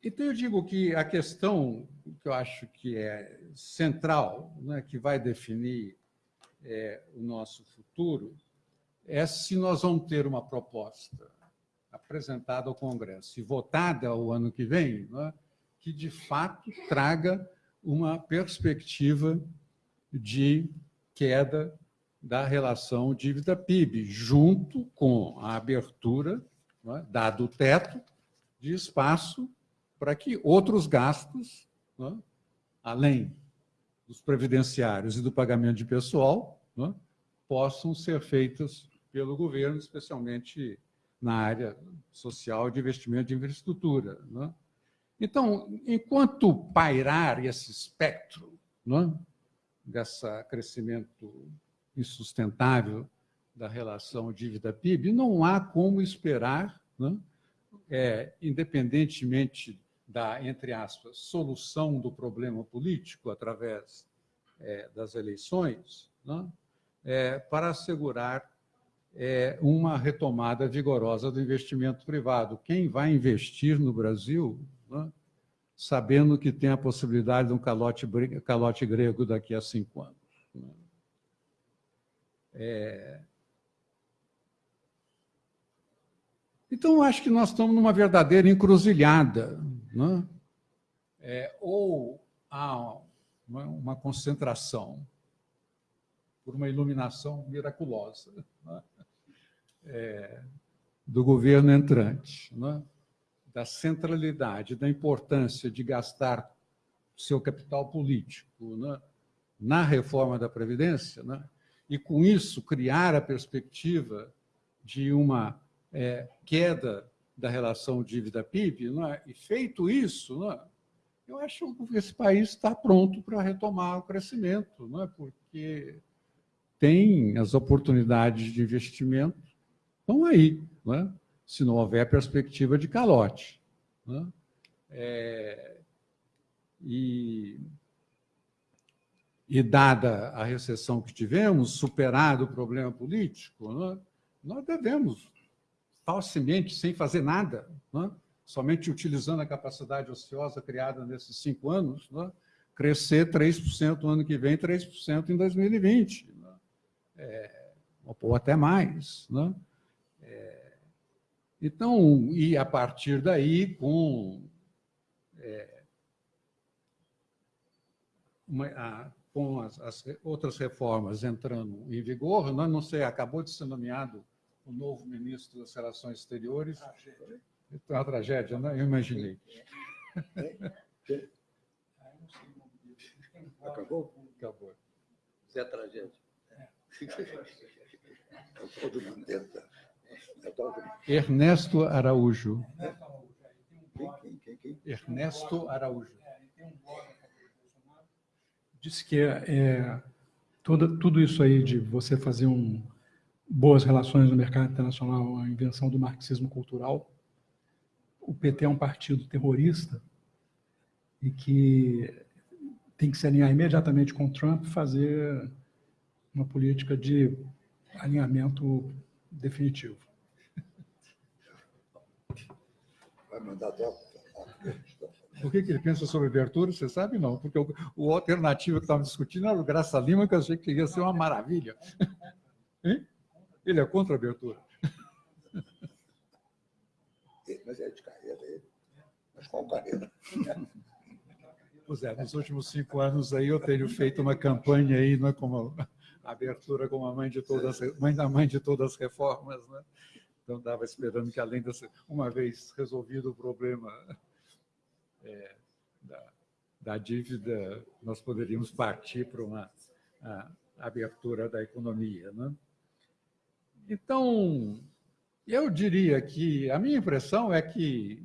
então, eu digo que a questão que eu acho que é central, né, que vai definir é, o nosso futuro, é se nós vamos ter uma proposta apresentada ao Congresso e votada o ano que vem, né, que de fato traga uma perspectiva de queda da relação dívida-PIB, junto com a abertura, né, dado o teto, de espaço para que outros gastos, além dos previdenciários e do pagamento de pessoal, possam ser feitos pelo governo, especialmente na área social de investimento de infraestrutura. Então, enquanto pairar esse espectro desse crescimento insustentável da relação dívida-PIB, não há como esperar, é, independentemente da, entre aspas, solução do problema político através é, das eleições, né, é, para assegurar é uma retomada vigorosa do investimento privado. Quem vai investir no Brasil, né, sabendo que tem a possibilidade de um calote, calote grego daqui a cinco anos? Né? É... Então, acho que nós estamos numa verdadeira encruzilhada. Né? É, ou há uma, concentração por uma iluminação miraculosa né? é, do governo entrante, né? da centralidade, da importância de gastar seu capital político né? na reforma da Previdência, né? e, com isso, criar a perspectiva de uma é, queda da relação dívida-PIB, é? e feito isso, é? eu acho que esse país está pronto para retomar o crescimento, é? porque tem as oportunidades de investimento, estão aí, não é? se não houver perspectiva de calote. É? É, e e dada a recessão que tivemos, superado o problema político, nós devemos, falsamente, sem fazer nada, né, somente utilizando a capacidade ociosa criada nesses cinco anos, né, crescer 3% no ano que vem, 3% em 2020. Né, é, ou até mais. Né? É, então, e a partir daí, com é, uma, a, com as, as, outras reformas entrando em vigor, não, não sei, acabou de ser nomeado o novo ministro das Relações Exteriores. Tragédia. É uma tragédia, né? Eu imaginei. Acabou? Acabou. Zé Tragédia. Ernesto Araújo. Quem, quem, quem? Ernesto Araújo disse que é, é toda, tudo isso aí de você fazer um, boas relações no mercado internacional, a invenção do marxismo cultural. O PT é um partido terrorista e que tem que se alinhar imediatamente com Trump e fazer uma política de alinhamento definitivo. Vai mandar até o que, que ele pensa sobre abertura, você sabe? Não, porque o, o alternativo que estava discutindo era o Graça Lima, que eu achei que ia ser uma maravilha. Ele é contra a abertura. Mas é de carreira ele. Mas qual carreira? Pois é, nos últimos cinco anos aí eu tenho feito uma campanha aí, não é como a abertura como a mãe de todas, mãe da mãe de todas as reformas, né? Então estava esperando que além dessa, uma vez resolvido o problema é, da, da, dívida, nós poderíamos partir para uma abertura da economia. Né? Então, eu diria que a minha impressão é que,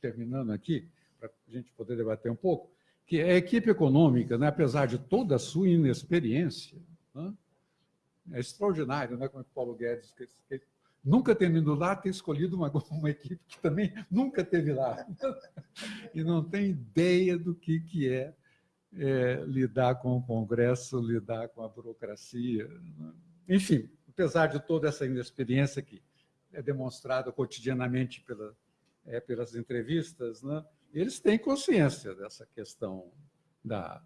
terminando aqui, para a gente poder debater um pouco, que a equipe econômica, né, apesar de toda a sua inexperiência, né, é extraordinário, né, como o Paulo Guedes nunca tendo lá, ter escolhido uma, uma equipe que também nunca teve lá. e não tem ideia do que, que é, é lidar com o Congresso, lidar com a burocracia. Né? Enfim, apesar de toda essa inexperiência que é demonstrada cotidianamente pela, é, pelas entrevistas, né? eles têm consciência dessa questão da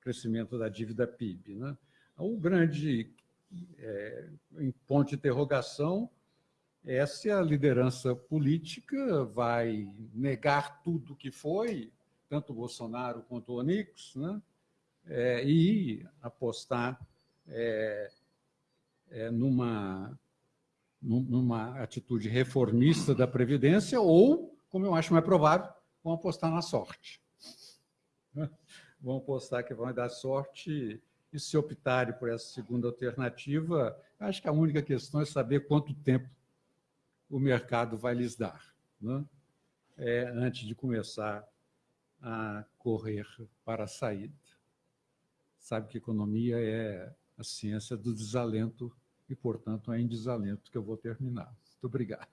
crescimento da dívida PIB. Né? O grande é, ponto de interrogação é se a liderança política vai negar tudo que foi, tanto Bolsonaro quanto o Onix, né? É, e apostar é, é, numa, numa atitude reformista da Previdência ou, como eu acho mais provável, vão apostar na sorte. Vão apostar que vão dar sorte e se optarem por essa segunda alternativa, acho que a única questão é saber quanto tempo o mercado vai lhes dar, né? é, antes de começar a correr para a saída. Sabe que economia é a ciência do desalento e, portanto, é em desalento que eu vou terminar. Muito obrigado.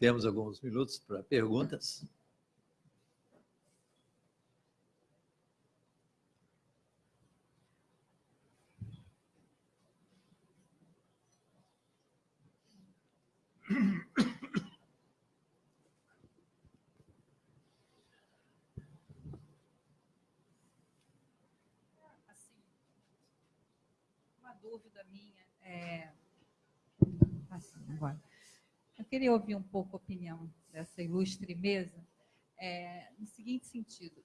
Temos alguns minutos para perguntas. dúvida minha. É... Assim, agora. Eu queria ouvir um pouco a opinião dessa ilustre mesa, é, no seguinte sentido.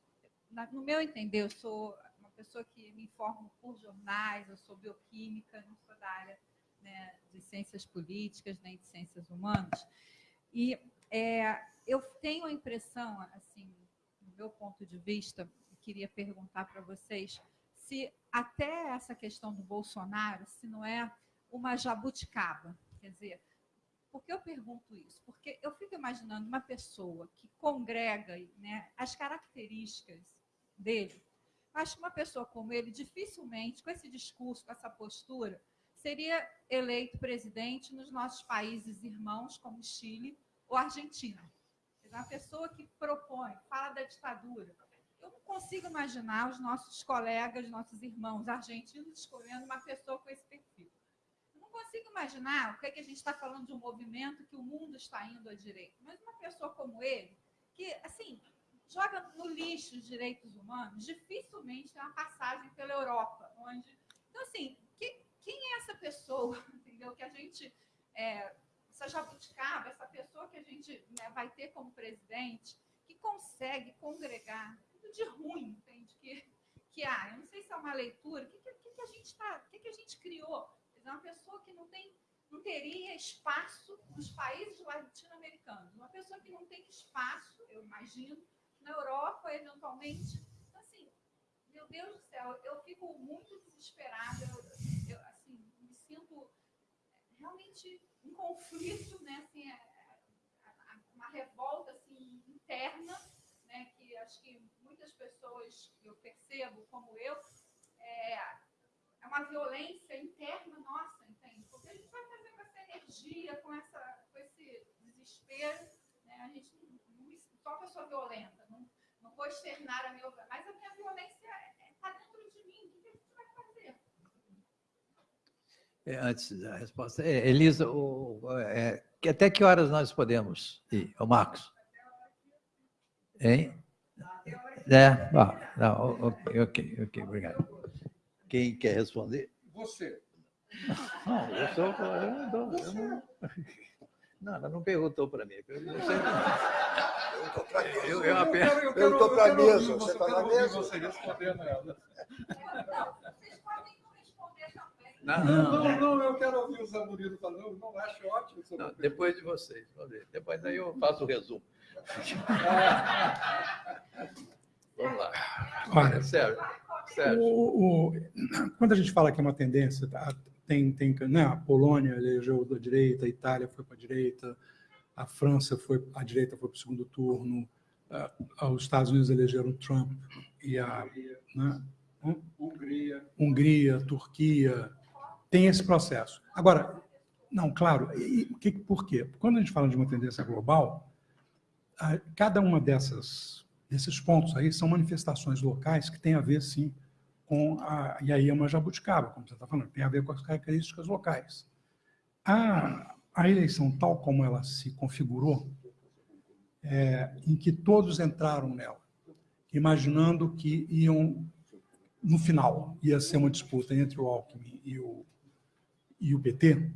No meu entender, eu sou uma pessoa que me informo por jornais, eu sou bioquímica, não sou da área né, de ciências políticas, nem de ciências humanas. E é, eu tenho a impressão, assim, do meu ponto de vista, queria perguntar para vocês se até essa questão do Bolsonaro, se não é uma jabuticaba. Quer dizer, por que eu pergunto isso? Porque eu fico imaginando uma pessoa que congrega né, as características dele. Acho que uma pessoa como ele, dificilmente, com esse discurso, com essa postura, seria eleito presidente nos nossos países irmãos, como Chile ou Argentina. Uma pessoa que propõe, fala da ditadura. Eu não consigo imaginar os nossos colegas, nossos irmãos argentinos escolhendo uma pessoa com esse perfil. Consigo imaginar o que, é que a gente está falando de um movimento que o mundo está indo à direita. Mas uma pessoa como ele, que, assim, joga no lixo os direitos humanos, dificilmente tem uma passagem pela Europa, onde... Então, assim, que, quem é essa pessoa, entendeu? Que a gente, é, essa jabuticaba, essa pessoa que a gente né, vai ter como presidente, que consegue congregar tudo de ruim, entende? Que, que ah, eu não sei se é uma leitura, o que, que, que, a gente tá, que, que a gente criou? É uma pessoa que não tem, não teria espaço nos países latino-americanos, uma pessoa que não tem espaço, eu imagino, na Europa, eventualmente. Então, assim, meu Deus do céu, eu fico muito desesperada. Eu, sinto realmente um conflito, né, assim, é, é, uma revolta assim, interna, né, que acho que muitas pessoas eu percebo, como eu, é, é uma violência interna nossa, entende? Porque a gente vai fazer com essa energia, com, essa, com esse desespero, né, a gente não, não só pessoa violenta, não, não vou externar a minha, mas a minha violência está é, dentro de mim, É, antes da resposta. É, Elisa, o, é, até que horas nós podemos ir? O Marcos? Hein? É, ah, não, ok, ok, ok, obrigado. Quem quer responder? Você. Não, eu sou. Eu não, eu não, não, ela não perguntou para mim. Eu, eu, eu, eu, perguntou para a mesa. Você está na mesa? Você respondendo ela. Não, não, não, não, eu quero ouvir o Zamurino falando, não acho ótimo. Não, depois de vocês, depois daí eu faço o resumo. Vamos lá. Olha, Sérgio, Sérgio. O, o, quando a gente fala que é uma tendência, tá, tem, tem né, a Polônia elegeu da direita, a Itália foi para a direita, a França foi, a direita foi para o segundo turno, uh, os Estados Unidos elegeram Trump e a né, Hungria, Hungria, Turquia, tem esse processo. Agora, não, claro, e, que, por quê? Quando a gente fala de uma tendência global, a, cada uma dessas desses pontos aí são manifestações locais que têm a ver, sim, com a... É uma jabuticaba, como você está falando, tem a ver com as características locais. A, a eleição tal como ela se configurou, é, em que todos entraram nela, imaginando que iam, no final, ia ser uma disputa entre o Alckmin e o e o PT,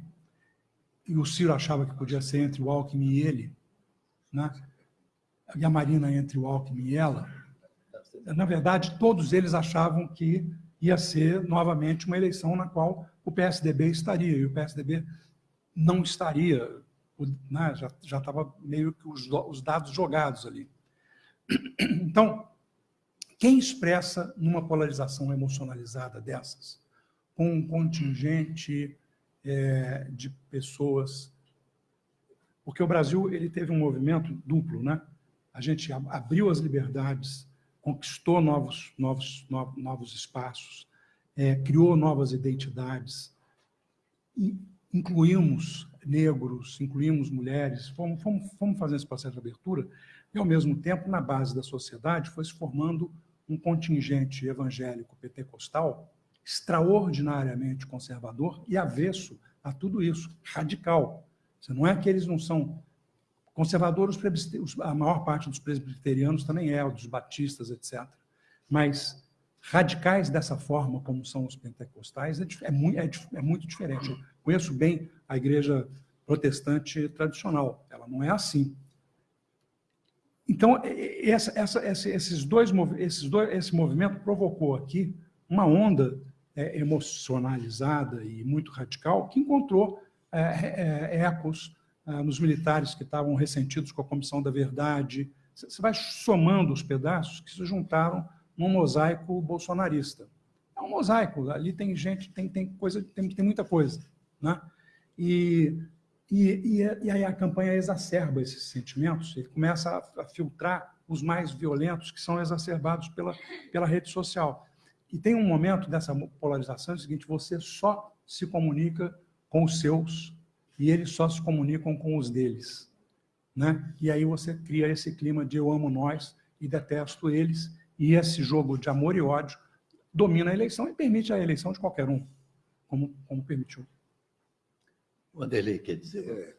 e o Ciro achava que podia ser entre o Alckmin e ele, né? e a Marina entre o Alckmin e ela, na verdade, todos eles achavam que ia ser novamente uma eleição na qual o PSDB estaria, e o PSDB não estaria, né? já estava meio que os, os dados jogados ali. Então, quem expressa numa polarização emocionalizada dessas, com um contingente é, de pessoas. Porque o Brasil ele teve um movimento duplo, né? A gente abriu as liberdades, conquistou novos, novos, novos, espaços, é, criou novas identidades, incluímos negros, incluímos mulheres, fomos, fomos, fomos fazendo esse processo de abertura, e, ao mesmo tempo, na base da sociedade, foi se formando um contingente evangélico pentecostal extraordinariamente conservador e avesso a tudo isso, radical. Não é que eles não são conservadores, a maior parte dos presbiterianos também é, dos batistas, etc. Mas radicais dessa forma, como são os pentecostais, é, é, muito, é, é muito diferente. Eu conheço bem a igreja protestante tradicional, ela não é assim. Então, essa, essa, esses dois, esses dois, esse movimento provocou aqui uma onda é, emocionalizada e muito radical que encontrou é, é, ecos é, nos militares que estavam ressentidos com a Comissão da Verdade. Você vai somando os pedaços que se juntaram num mosaico bolsonarista. É um mosaico, ali tem gente, tem, tem coisa, tem, tem muita coisa. Né? E e, e, e, aí a campanha exacerba esses sentimentos, ele começa a, a, filtrar os mais violentos que são exacerbados pela, pela rede social. E tem um momento dessa polarização é o seguinte, você só se comunica com os seus e eles só se comunicam com os deles. Né? E aí você cria esse clima de eu amo nós e detesto eles, e esse jogo de amor e ódio domina a eleição e permite a eleição de qualquer um, como, como permitiu. Wanderlei quer dizer. É,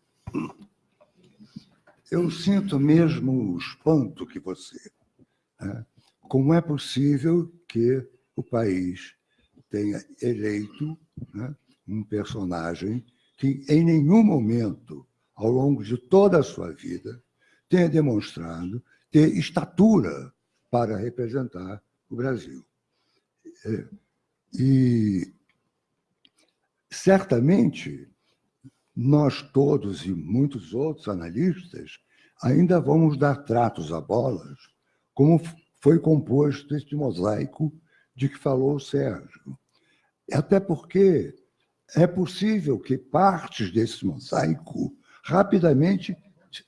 eu sinto mesmo o espanto que você. Né? Como é possível que o país tenha eleito né, um personagem que em nenhum momento, ao longo de toda a sua vida, tenha demonstrado ter estatura para representar o Brasil. É, e certamente nós todos e muitos outros analistas ainda vamos dar tratos a bolas, como foi composto este mosaico de que falou o Sérgio. Até porque é possível que partes desse mosaico rapidamente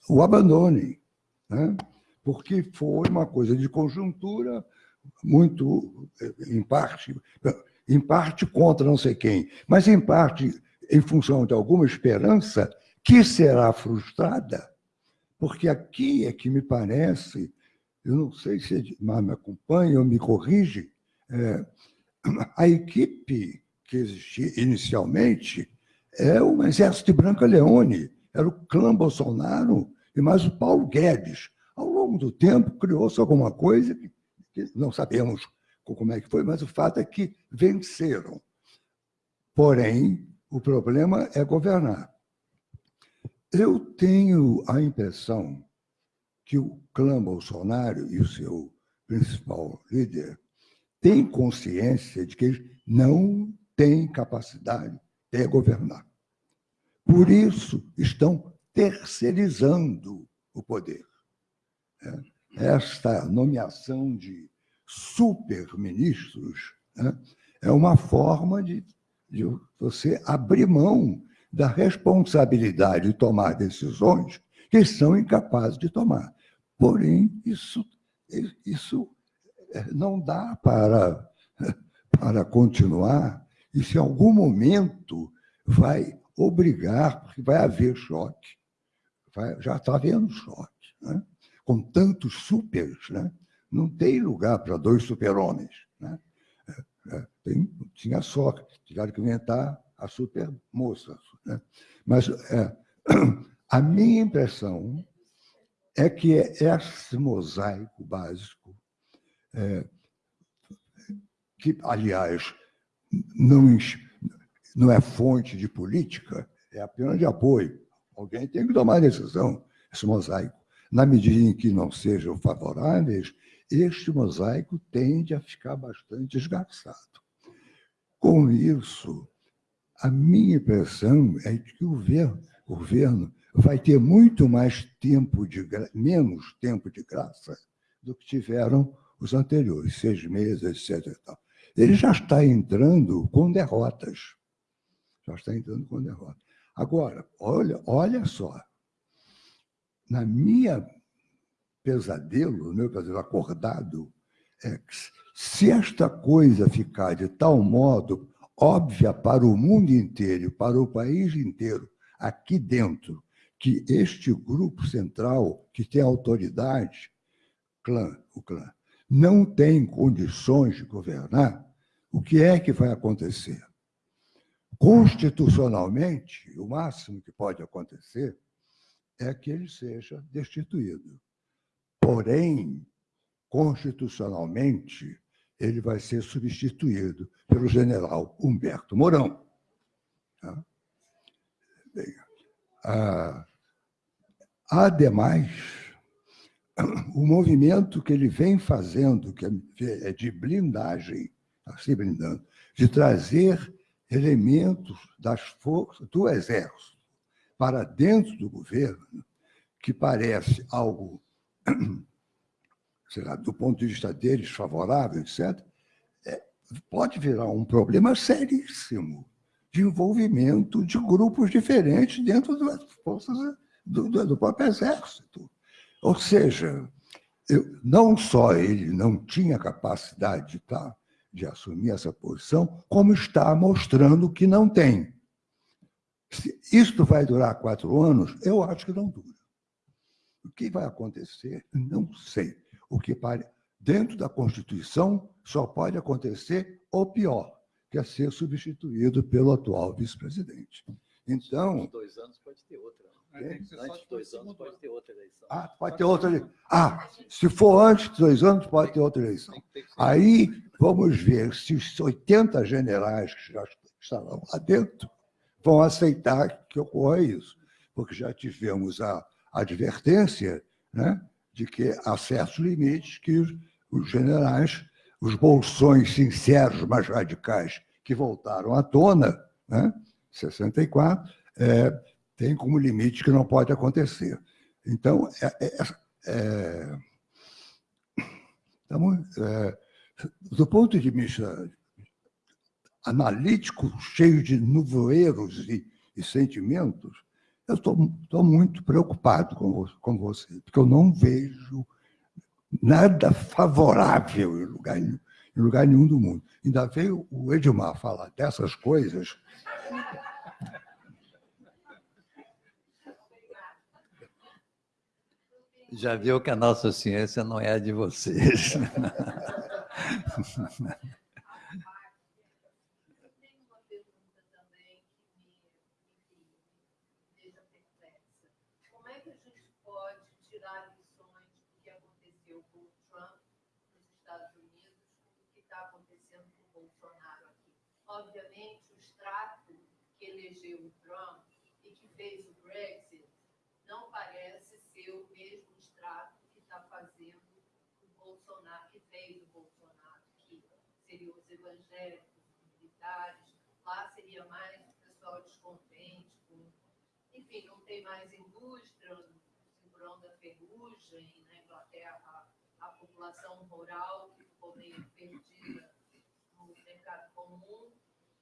o abandonem, né? porque foi uma coisa de conjuntura muito, em parte, em parte contra não sei quem, mas em parte em função de alguma esperança que será frustrada, porque aqui é que me parece, eu não sei se Edmar me acompanha ou me corrige, é, a equipe que existia inicialmente é o Exército de Branca Leone, era o clã Bolsonaro e mais o Paulo Guedes. Ao longo do tempo, criou-se alguma coisa que, não sabemos como é que foi, mas o fato é que venceram. Porém, o problema é governar. Eu tenho a impressão que o clã Bolsonaro e o seu principal líder têm consciência de que eles não têm capacidade de governar. Por isso, estão terceirizando o poder. É, esta nomeação de superministros né, é uma forma de de você abrir mão da responsabilidade de tomar decisões que são incapazes de tomar. Porém, isso, isso é, não dá para, para continuar. Isso, em algum momento, vai obrigar, porque vai haver choque. Vai, já está havendo choque. Né? Com tantos supers, né? não tem lugar para dois super-homens. Né? É, tem, tinha só, tiveram que inventar a super moça. Né? Mas é, a minha impressão é que esse mosaico básico, é, que, aliás, não, não é fonte de política, é apenas de apoio. Alguém tem que tomar decisão, esse mosaico. Na medida em que não sejam favoráveis, este mosaico tende a ficar bastante esgarçado. Com isso, a minha impressão é que o governo, o governo vai ter muito mais tempo de menos tempo de graça do que tiveram os anteriores, seis meses, etc. Ele já está entrando com derrotas. Já está entrando com derrotas. Agora, olha, olha só. Na minha pesadelo, meu pesadelo acordado, é que se esta coisa ficar de tal modo óbvia para o mundo inteiro, para o país inteiro, aqui dentro, que este grupo central, que tem autoridade, clã, o clã, não tem condições de governar, o que é que vai acontecer? Constitucionalmente, o máximo que pode acontecer é que ele seja destituído. Porém, constitucionalmente, ele vai ser substituído pelo general Humberto Mourão. Tá? Bem, ah, ademais, o movimento que ele vem fazendo, que é de blindagem, se blindando, de trazer elementos das forças do Exército para dentro do governo, que parece algo, sei lá, do ponto de vista deles, favorável, etc., é, pode virar um problema seríssimo de envolvimento de grupos diferentes dentro das forças do, do, do próprio Exército. Ou seja, eu, não só ele não tinha capacidade de, tá, de assumir essa posição, como está mostrando que não tem. Se isto vai durar quatro anos, eu acho que não dura. O que vai acontecer, não sei. O que dentro da Constituição só pode acontecer o pior, que é ser substituído pelo atual vice-presidente. Então. Dois anos pode ter outra. Né? Antes de dois anos pode ter outra eleição. Ah, pode ter outra eleição. Ah, se for antes de dois anos, pode ter outra eleição. Aí vamos ver se os 80 generais que já estarão lá dentro vão aceitar que ocorra isso, porque já tivemos a advertência né, de que há certos limites que os generais, os bolsões sinceros mais radicais que voltaram à tona, né, 64, é, tem como limite que não pode acontecer. Então, é, é, é, é do ponto de vista analítico, cheio de nuvoeiros e, e sentimentos, eu estou muito preocupado com, com você, porque eu não vejo nada favorável em lugar, em lugar nenhum do mundo. Ainda veio o Edmar falar dessas coisas. Já viu que a nossa ciência não é a de vocês. obviamente, o extrato que elegeu o Trump e que fez o Brexit não parece ser o mesmo extrato que está fazendo o Bolsonaro, que fez o Bolsonaro, seriam os evangélicos, os militares, lá seria mais o pessoal descontente, com, enfim, não tem mais indústria, o cinturão da ferrugem, na Inglaterra, a, população rural que ficou meio perdida no mercado comum,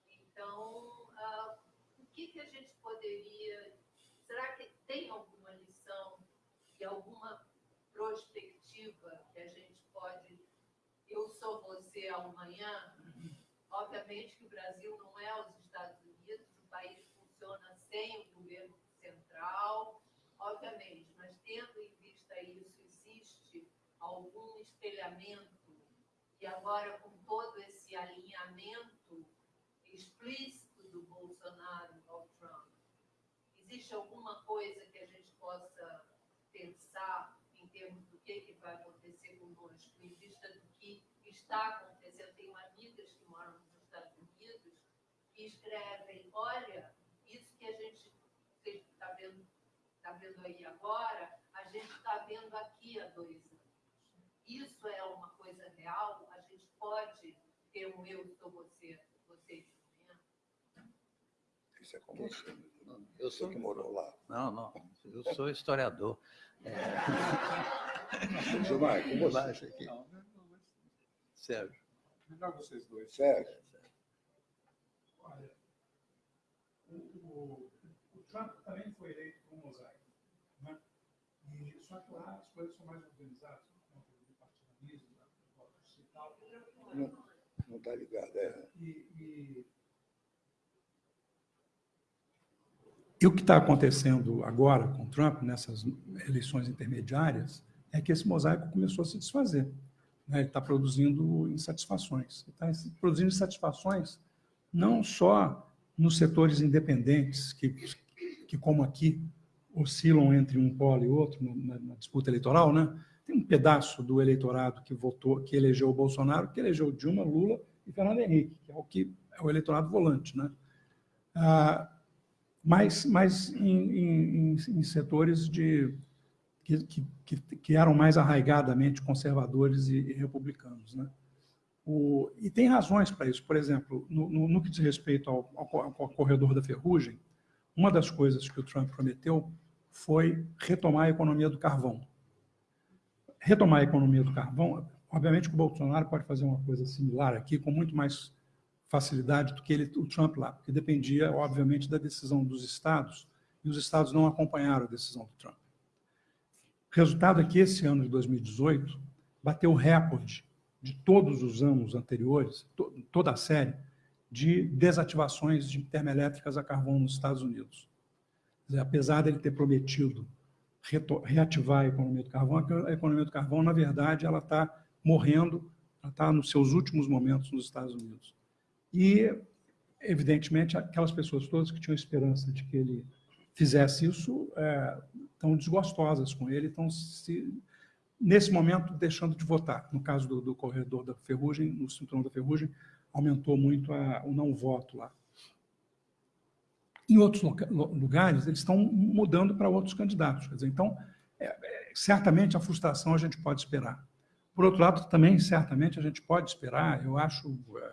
então, uh, o que, que a gente poderia. Será que tem alguma lição e alguma prospectiva que a gente pode. Eu sou você amanhã? Obviamente que o Brasil não é os Estados Unidos, o país funciona sem o governo central, obviamente, mas tendo em vista isso, existe algum espelhamento, e agora com todo esse alinhamento explícito do Bolsonaro ao Trump, existe alguma coisa que a gente possa pensar em termos do que, que vai acontecer conosco, em vista do está acontecendo? Tenho amigas que moram nos Estados Unidos que escrevem: olha, isso que a gente está vendo, tá vendo aí agora, a gente está vendo aqui há dois anos. Isso é uma coisa real? A gente pode ter um eu sou você, você isso é com você. Não, eu sou que morou lá. Não, não. Eu sou historiador. É... Gilmar, com você. Aqui. Sérgio. Melhor vocês dois. Sérgio. Olha, o, o, o, Trump também foi eleito com mosaico. Né? E, só que lá as coisas são mais organizadas, por conta do partidarismo, da votos e tal. Não está ligado, é. E, e E o que está acontecendo agora com Trump, nessas eleições intermediárias, é que esse mosaico começou a se desfazer. Né? Ele está produzindo insatisfações. Ele está produzindo insatisfações não só nos setores independentes, que, que como aqui, oscilam entre um polo e outro na, na disputa eleitoral, né? tem um pedaço do eleitorado que votou, que elegeu o Bolsonaro, que elegeu Dilma, Lula e Fernando Henrique, que é o que é o eleitorado volante, né? Ah, mas, mas em, em, em setores de que, que, que, eram mais arraigadamente conservadores e, e republicanos, né? O, e tem razões para isso. Por exemplo, no, no, no que diz respeito ao, ao, ao, corredor da ferrugem, uma das coisas que o Trump prometeu foi retomar a economia do carvão. Retomar a economia do carvão, obviamente que o Bolsonaro pode fazer uma coisa similar aqui, com muito mais facilidade do que ele, o Trump lá, porque dependia, obviamente, da decisão dos estados, e os estados não acompanharam a decisão do Trump. O resultado é que esse ano de 2018 bateu o recorde de todos os anos anteriores, to, toda a série, de desativações de termoelétricas a carvão nos Estados Unidos. Dizer, apesar dele ter prometido reativar a economia do carvão, a economia do carvão, na verdade, ela está morrendo, ela está nos seus últimos momentos nos Estados Unidos. E, evidentemente, aquelas pessoas todas que tinham esperança de que ele fizesse isso é, estão desgostosas com ele, estão se nesse momento, deixando de votar. No caso do, do corredor da ferrugem, no cinturão da ferrugem, aumentou muito a, o não voto lá. Em outros lugares, eles estão mudando para outros candidatos. Dizer, então, é, é, certamente a frustração a gente pode esperar. Por outro lado, também, certamente, a gente pode esperar, eu acho, é,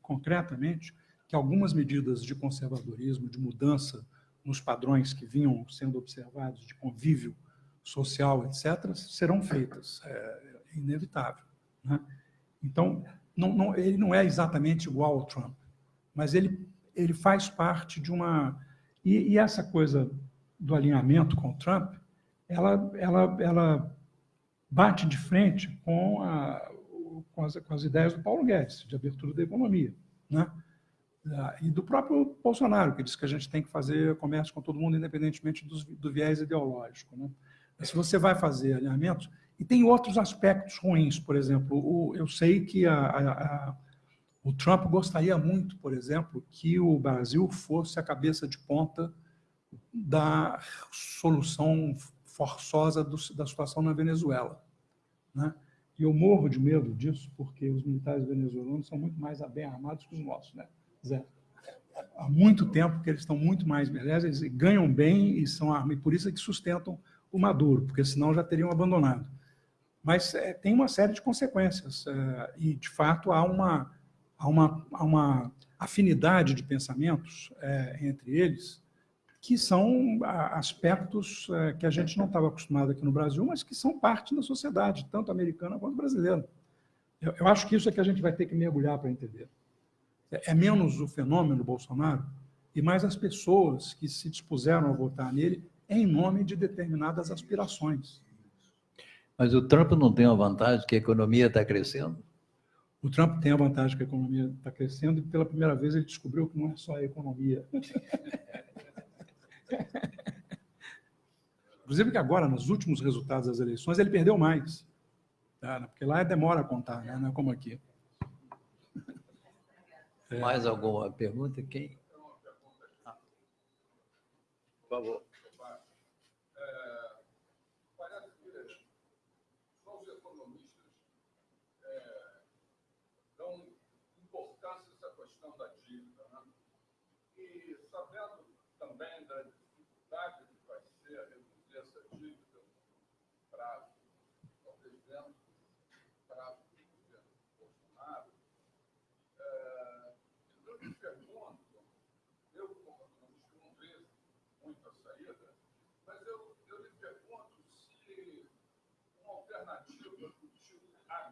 concretamente, que algumas medidas de conservadorismo, de mudança nos padrões que vinham sendo observados de convívio social, etc., serão feitas. É inevitável. Né? Então, não, não, ele não é exatamente igual ao Trump, mas ele, ele faz parte de uma... E, e essa coisa do alinhamento com o Trump, ela, ela, ela bate de frente com, a, com, as, com as ideias do Paulo Guedes, de abertura da economia. Né? E do próprio Bolsonaro, que diz que a gente tem que fazer comércio com todo mundo, independentemente do, do viés ideológico. Né? se você vai fazer alinhamentos, e tem outros aspectos ruins, por exemplo, o, eu sei que a, a, a, o Trump gostaria muito, por exemplo, que o Brasil fosse a cabeça de ponta da solução forçosa do, da situação na Venezuela. Né? E eu morro de medo disso, porque os militares venezuelanos são muito mais bem armados que os nossos. Né? Há muito tempo que eles estão muito mais beleza, eles ganham bem e são armados, e por isso é que sustentam o Maduro, porque senão já teriam abandonado. Mas é, tem uma série de consequências, é, e de fato há uma, há uma, há uma afinidade de pensamentos é, entre eles, que são aspectos é, que a gente não estava acostumado aqui no Brasil, mas que são parte da sociedade, tanto americana quanto brasileira. Eu, eu acho que isso é que a gente vai ter que mergulhar para entender. É, é menos o fenômeno Bolsonaro e mais as pessoas que se dispuseram a votar nele em nome de determinadas aspirações. Mas o Trump não tem a vantagem que a economia está crescendo? O Trump tem a vantagem que a economia está crescendo e pela primeira vez ele descobriu que não é só a economia. Inclusive que agora, nos últimos resultados das eleições, ele perdeu mais. Tá? Porque lá demora a contar, né? não é como aqui. Mais alguma pergunta? Quem? Por favor.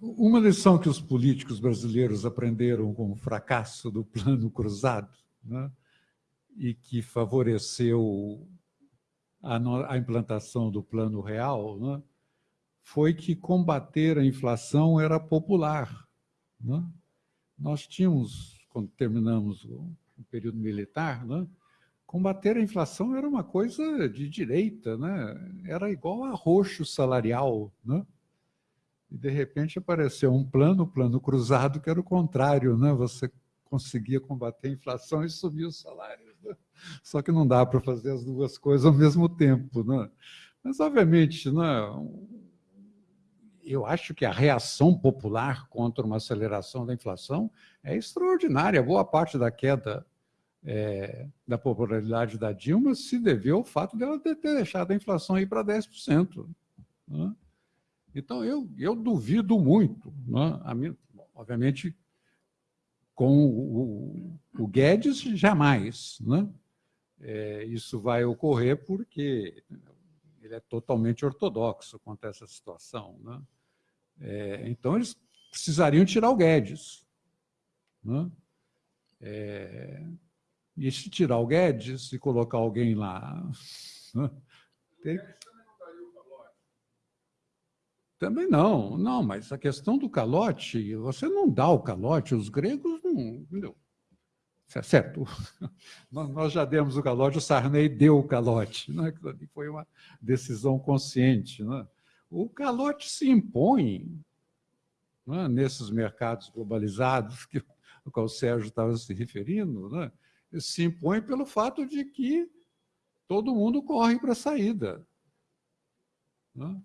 uma lição que os políticos brasileiros aprenderam com o fracasso do plano cruzado, né? e que favoreceu a, a implantação do Plano Real, né, foi que combater a inflação era popular. Né? nós tínhamos, quando terminamos o, o período militar, né, combater a inflação era uma coisa de direita, né? era igual a roxo salarial. Né? E, de repente, apareceu um plano, um plano cruzado, que era o contrário. Né? Você conseguia combater a inflação e subir os salários. Né? Só que não dá para fazer as duas coisas ao mesmo tempo. Né? Mas, obviamente, né, eu acho que a reação popular contra uma aceleração da inflação é extraordinária. Boa parte da queda é, da popularidade da Dilma se deveu ao fato dela ter deixado a inflação ir para 10%. Né? Então, eu, eu duvido muito. Né? Minha, obviamente, com o, o, Guedes, jamais. Né? É, isso vai ocorrer porque ele é totalmente ortodoxo quanto a essa situação. Né? É, então, eles precisariam tirar o Guedes. Né? É, e se tirar o Guedes e colocar alguém lá... Né? Também não, não, mas a questão do calote, você não dá o calote, os gregos não... Entendeu? Certo, nós já demos o calote, o Sarney deu o calote, né? foi uma decisão consciente. Né? O calote se impõe né? nesses mercados globalizados que, qual o Sérgio estava se referindo, né? se impõe pelo fato de que todo mundo corre para a saída. Né?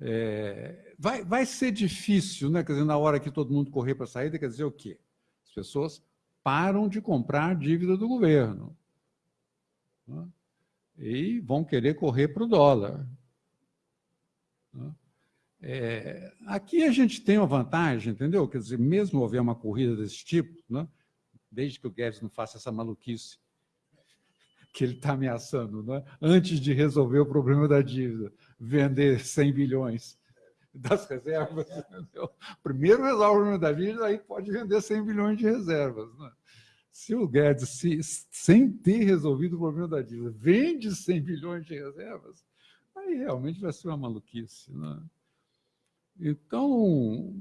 É, vai, vai ser difícil, né? quer dizer, na hora que todo mundo correr para a saída, quer dizer o quê? As pessoas param de comprar dívida do governo. Né? E vão querer correr para o dólar. Né? É, aqui a gente tem uma vantagem, entendeu? Quer dizer, mesmo houver uma corrida desse tipo, né? desde que o Guedes não faça essa maluquice que ele está ameaçando, né? antes de resolver o problema da dívida, vender 100 bilhões das reservas. Entendeu? Primeiro resolve o problema da dívida, aí pode vender 100 bilhões de reservas. Né? Se o Guedes, se, sem ter resolvido o problema da dívida, vende 100 bilhões de reservas, aí realmente vai ser uma maluquice. Né? Então,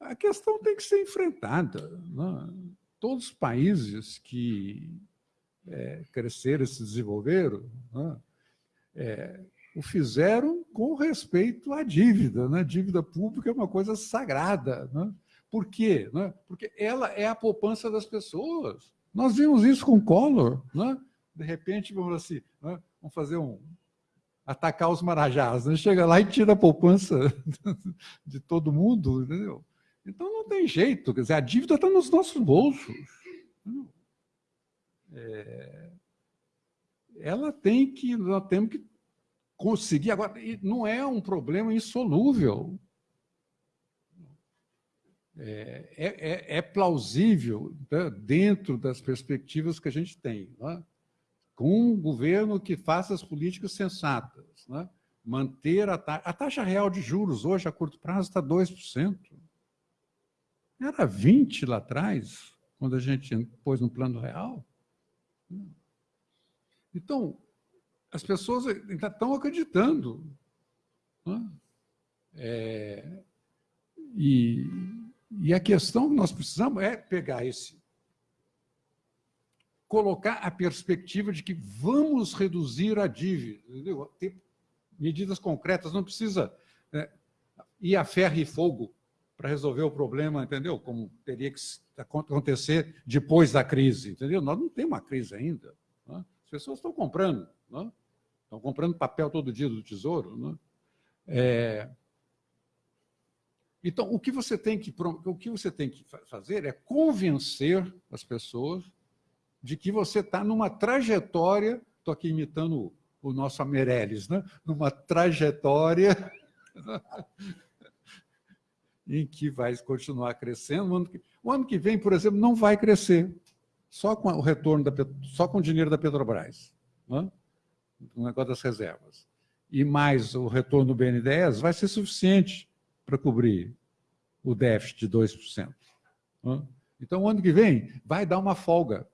a questão tem que ser enfrentada. Né? Todos os países que é, cresceram, se desenvolveram, né, é, o fizeram com respeito à dívida. Né? Dívida pública é uma coisa sagrada. Né? Por quê? Né? Porque ela é a poupança das pessoas. Nós vimos isso com Collor. Né? De repente, vamos assim, né? vamos fazer um... atacar os marajás. Né? Chega lá e tira a poupança de todo mundo. Entendeu? Então, não tem jeito. Quer dizer, a dívida está nos nossos bolsos. É, ela tem que, nós temos que conseguir. Agora, não é um problema insolúvel. É, é, é, é plausível né, dentro das perspectivas que a gente tem, né? com um governo que faça as políticas sensatas, né? manter a taxa, a taxa real de juros hoje, a curto prazo, está 2%. Era 20% lá atrás, quando a gente pôs no plano real. Então, as pessoas ainda estão acreditando. Né? É, e, e a questão que nós precisamos é pegar esse, colocar a perspectiva de que vamos reduzir a dívida, entendeu? ter medidas concretas, não precisa é, ir a ferro e fogo para resolver o problema, entendeu? Como teria que acontecer depois da crise, entendeu? Nós não temos uma crise ainda. Né? As pessoas estão comprando, né? estão comprando papel todo dia do Tesouro. Né? É... Então, o que, você tem que, o que você tem que fazer é convencer as pessoas de que você está numa trajetória, estou aqui imitando o nosso Amereles, né? numa trajetória em que vai continuar crescendo. O ano que, o ano que vem, por exemplo, não vai crescer, só com o retorno, da, só com o dinheiro da Petrobras, né? O negócio das reservas. E mais o retorno do BNDES vai ser suficiente para cobrir o déficit de 2%. Né? Então, o ano que vem vai dar uma folga.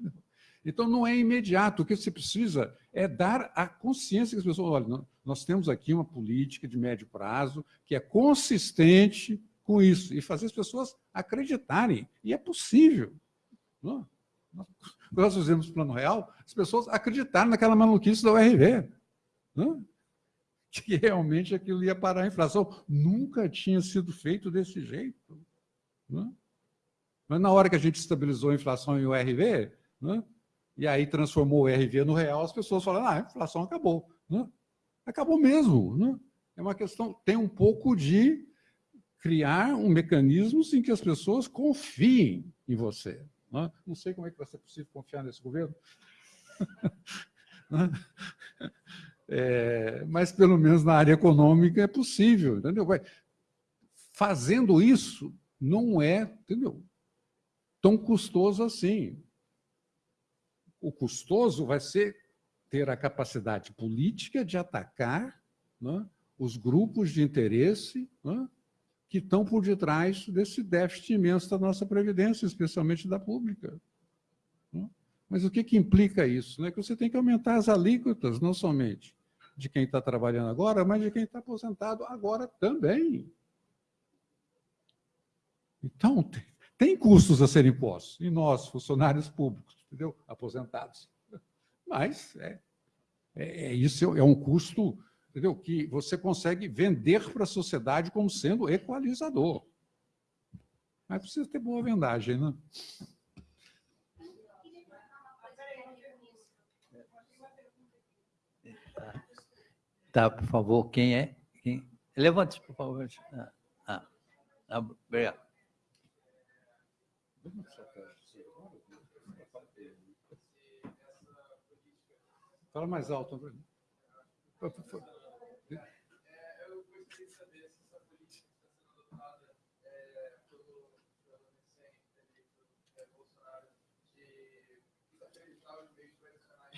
Então, não é imediato. O que você precisa é dar a consciência que as pessoas, olha, nós temos aqui uma política de médio prazo que é consistente com isso e fazer as pessoas acreditarem. E é possível. Não? Nós fizemos plano real, as pessoas acreditaram naquela maluquice da URV. Não? Que realmente aquilo ia parar a inflação. Nunca tinha sido feito desse jeito. Não? Mas na hora que a gente estabilizou a inflação em URV, né, e aí transformou o URV no real, as pessoas falaram, ah, a inflação acabou. Né? Acabou mesmo. Né? É uma questão, tem um pouco de criar um mecanismo em que as pessoas confiem em você. Né? Não sei como é que vai ser possível confiar nesse governo. É, mas, pelo menos na área econômica, é possível. Entendeu? Fazendo isso, não é entendeu? tão custoso assim. O custoso vai ser ter a capacidade política de atacar né, os grupos de interesse né, que estão por detrás desse déficit imenso da nossa Previdência, especialmente da pública. Né. Mas o que, que implica isso? Né? Que você tem que aumentar as alíquotas, não somente de quem está trabalhando agora, mas de quem está aposentado agora também. Então, tem, tem custos a serem impostos, e nós, funcionários públicos, entendeu? aposentados. Mas é, é, é isso é um custo entendeu? que você consegue vender para a sociedade como sendo equalizador. Mas precisa ter boa vendagem, né? Tá, por favor, quem é? Quem? Levante, por favor. Ah, ah, ah obrigado. Fala mais alto.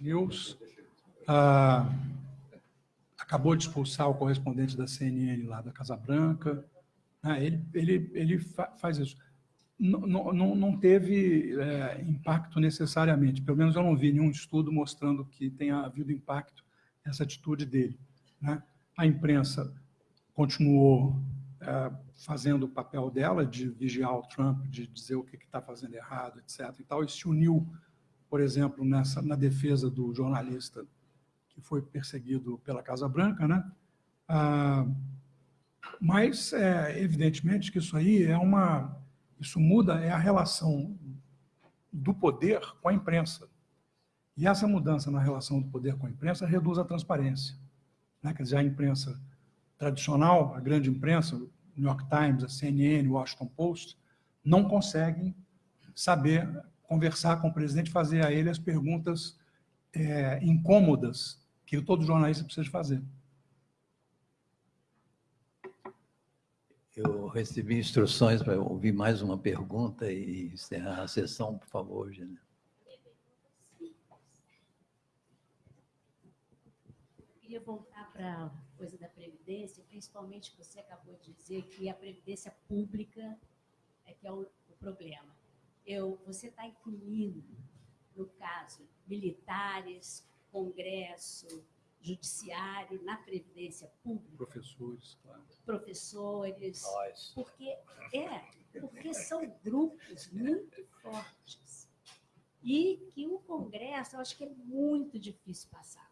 News ah, acabou de expulsar o correspondente da CNN lá da Casa Branca. Ah, ele ele, ele fa faz isso. Não, não, não teve é, impacto necessariamente, pelo menos eu não vi nenhum estudo mostrando que tenha havido impacto essa atitude dele. Né? A imprensa continuou fazendo o papel dela de vigiar o Trump, de dizer o que está fazendo errado, etc. E, tal, e se uniu, por exemplo, nessa, na defesa do jornalista que foi perseguido pela Casa Branca, né? Ah, mas, é, evidentemente, que isso aí é uma... Isso muda é a relação do poder com a imprensa. E essa mudança na relação do poder com a imprensa reduz a transparência. Né? Quer dizer, a imprensa tradicional, a grande imprensa, New York Times, a CNN, o Washington Post, não conseguem saber conversar com o presidente, fazer a ele as perguntas é, incômodas que todo jornalista precisa fazer. Eu recebi instruções para ouvir mais uma pergunta e encerrar a sessão, por favor, Gênero. Queria voltar para coisa da Previdência, principalmente você acabou de dizer que a Previdência pública é que é o, o problema. Eu, você está incluindo, no caso, militares, Congresso, Judiciário, na Previdência Pública? Professores, claro. Professores. Nós. Porque, é, porque são grupos muito fortes. E que o Congresso, eu acho que é muito difícil passar.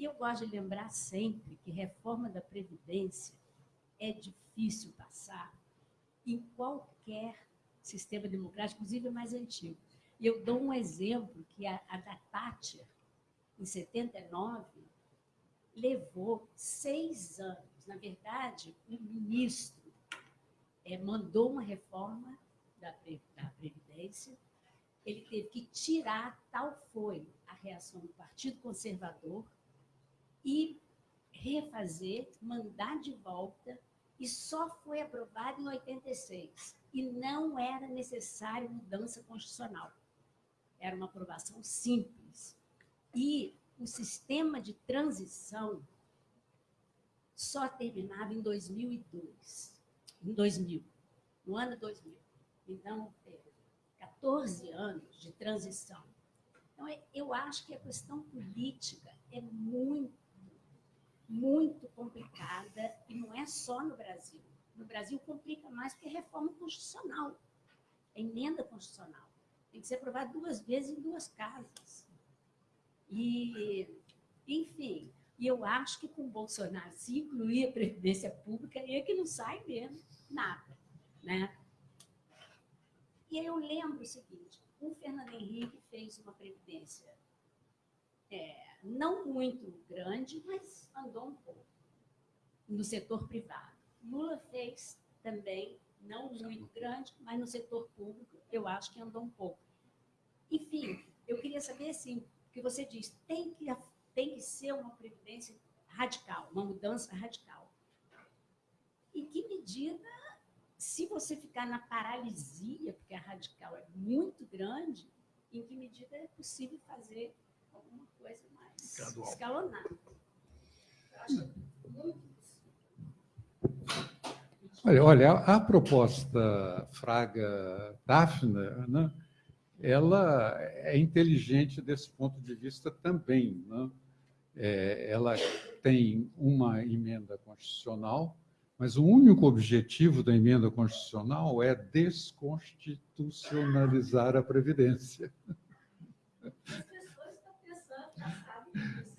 E eu gosto de lembrar sempre que reforma da Previdência é difícil passar em qualquer sistema democrático, inclusive mais antigo. E eu dou um exemplo que a, a da Thatcher, em 79, levou seis anos. Na verdade, o ministro é, mandou uma reforma da, da Previdência, ele teve que tirar, tal foi a reação do Partido Conservador, e refazer, mandar de volta, e só foi aprovado em 86. E não era necessário mudança constitucional. Era uma aprovação simples. E o sistema de transição só terminava em 2002. Em 2000. No ano 2000. Então, 14 anos de transição. Então, é, eu acho que a questão política é muito, muito complicada e não é só no Brasil. No Brasil complica mais porque é reforma constitucional, é emenda constitucional. Tem que ser aprovada duas vezes em duas casas. E, enfim, e eu acho que com o Bolsonaro, se incluir a Previdência Pública, é que não sai mesmo nada. Né? E aí eu lembro o seguinte, o Fernando Henrique fez uma previdência é, não muito grande, mas andou um pouco no setor privado. Lula fez também, não muito grande, mas no setor público eu acho que andou um pouco. Enfim, eu queria saber assim, que você diz, tem que, tem que ser uma previdência radical, uma mudança radical. Em que medida se você ficar na paralisia, porque a radical é muito grande, em que medida é possível fazer alguma coisa mais Gradual. escalonada? Olha, olha, a proposta Fraga-Daphne, né, ela é inteligente desse ponto de vista também. Né? É, ela tem uma emenda constitucional mas o único objetivo da emenda constitucional é desconstitucionalizar a Previdência.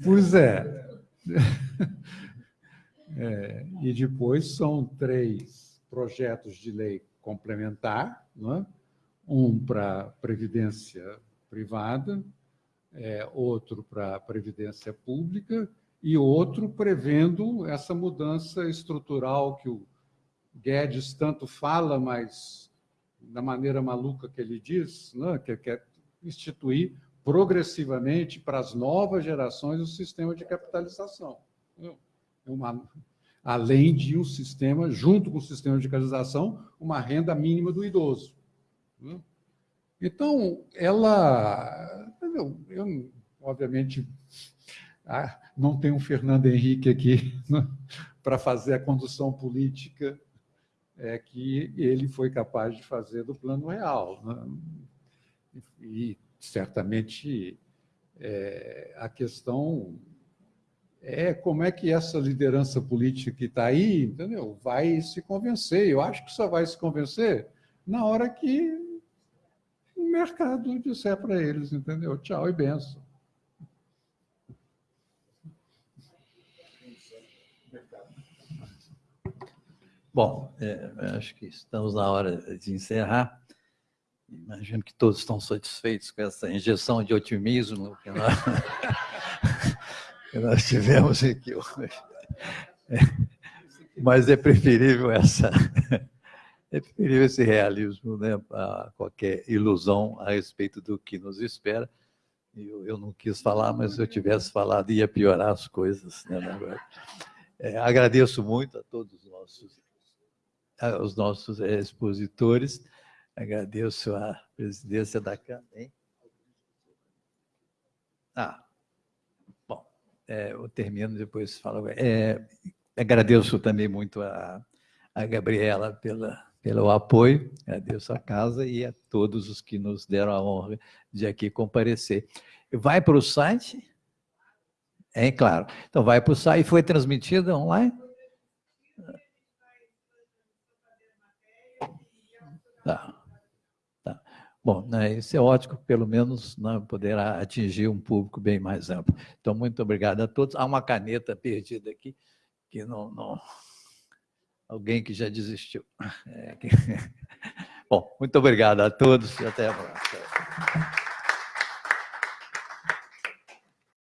Pois é. é. E depois são três projetos de lei complementar, é? um para Previdência privada, é, outro para Previdência pública e outro prevendo essa mudança estrutural que o Guedes tanto fala, mas da maneira maluca que ele diz, né, que quer instituir progressivamente para as novas gerações o sistema de capitalização. É uma, além de um sistema, junto com o sistema de capitalização, uma renda mínima do idoso. Então, ela, eu, eu obviamente, ah, não tem um Fernando Henrique aqui né, para fazer a condução política é, que ele foi capaz de fazer do plano real. Né? E, certamente, é, a questão é como é que essa liderança política que está aí entendeu? vai se convencer. Eu acho que só vai se convencer na hora que o mercado disser para eles, entendeu? Tchau e benção. Bom, é, acho que estamos na hora de encerrar. Imagino que todos estão satisfeitos com essa injeção de otimismo que nós, que nós tivemos aqui hoje. É, mas é preferível essa é preferível esse realismo né, a qualquer ilusão a respeito do que nos espera. Eu, eu não quis falar, mas se eu tivesse falado ia piorar as coisas. Né, é, agradeço muito a todos os nossos aos nossos expositores. Agradeço a presidência da Câmara. Hein? Ah, bom, é, eu termino, depois falo. É, agradeço também muito a, a Gabriela pela, pelo apoio, agradeço a casa e a todos os que nos deram a honra de aqui comparecer. Vai para o site? É claro. Então, vai para o site. Foi transmitida online? Tá. Bom, né, isso é ótimo, pelo menos né, poderá atingir um público bem mais amplo. Então, muito obrigado a todos. Há uma caneta perdida aqui, que não... não... Alguém que já desistiu. É, que... Bom, muito obrigado a todos e até a próxima.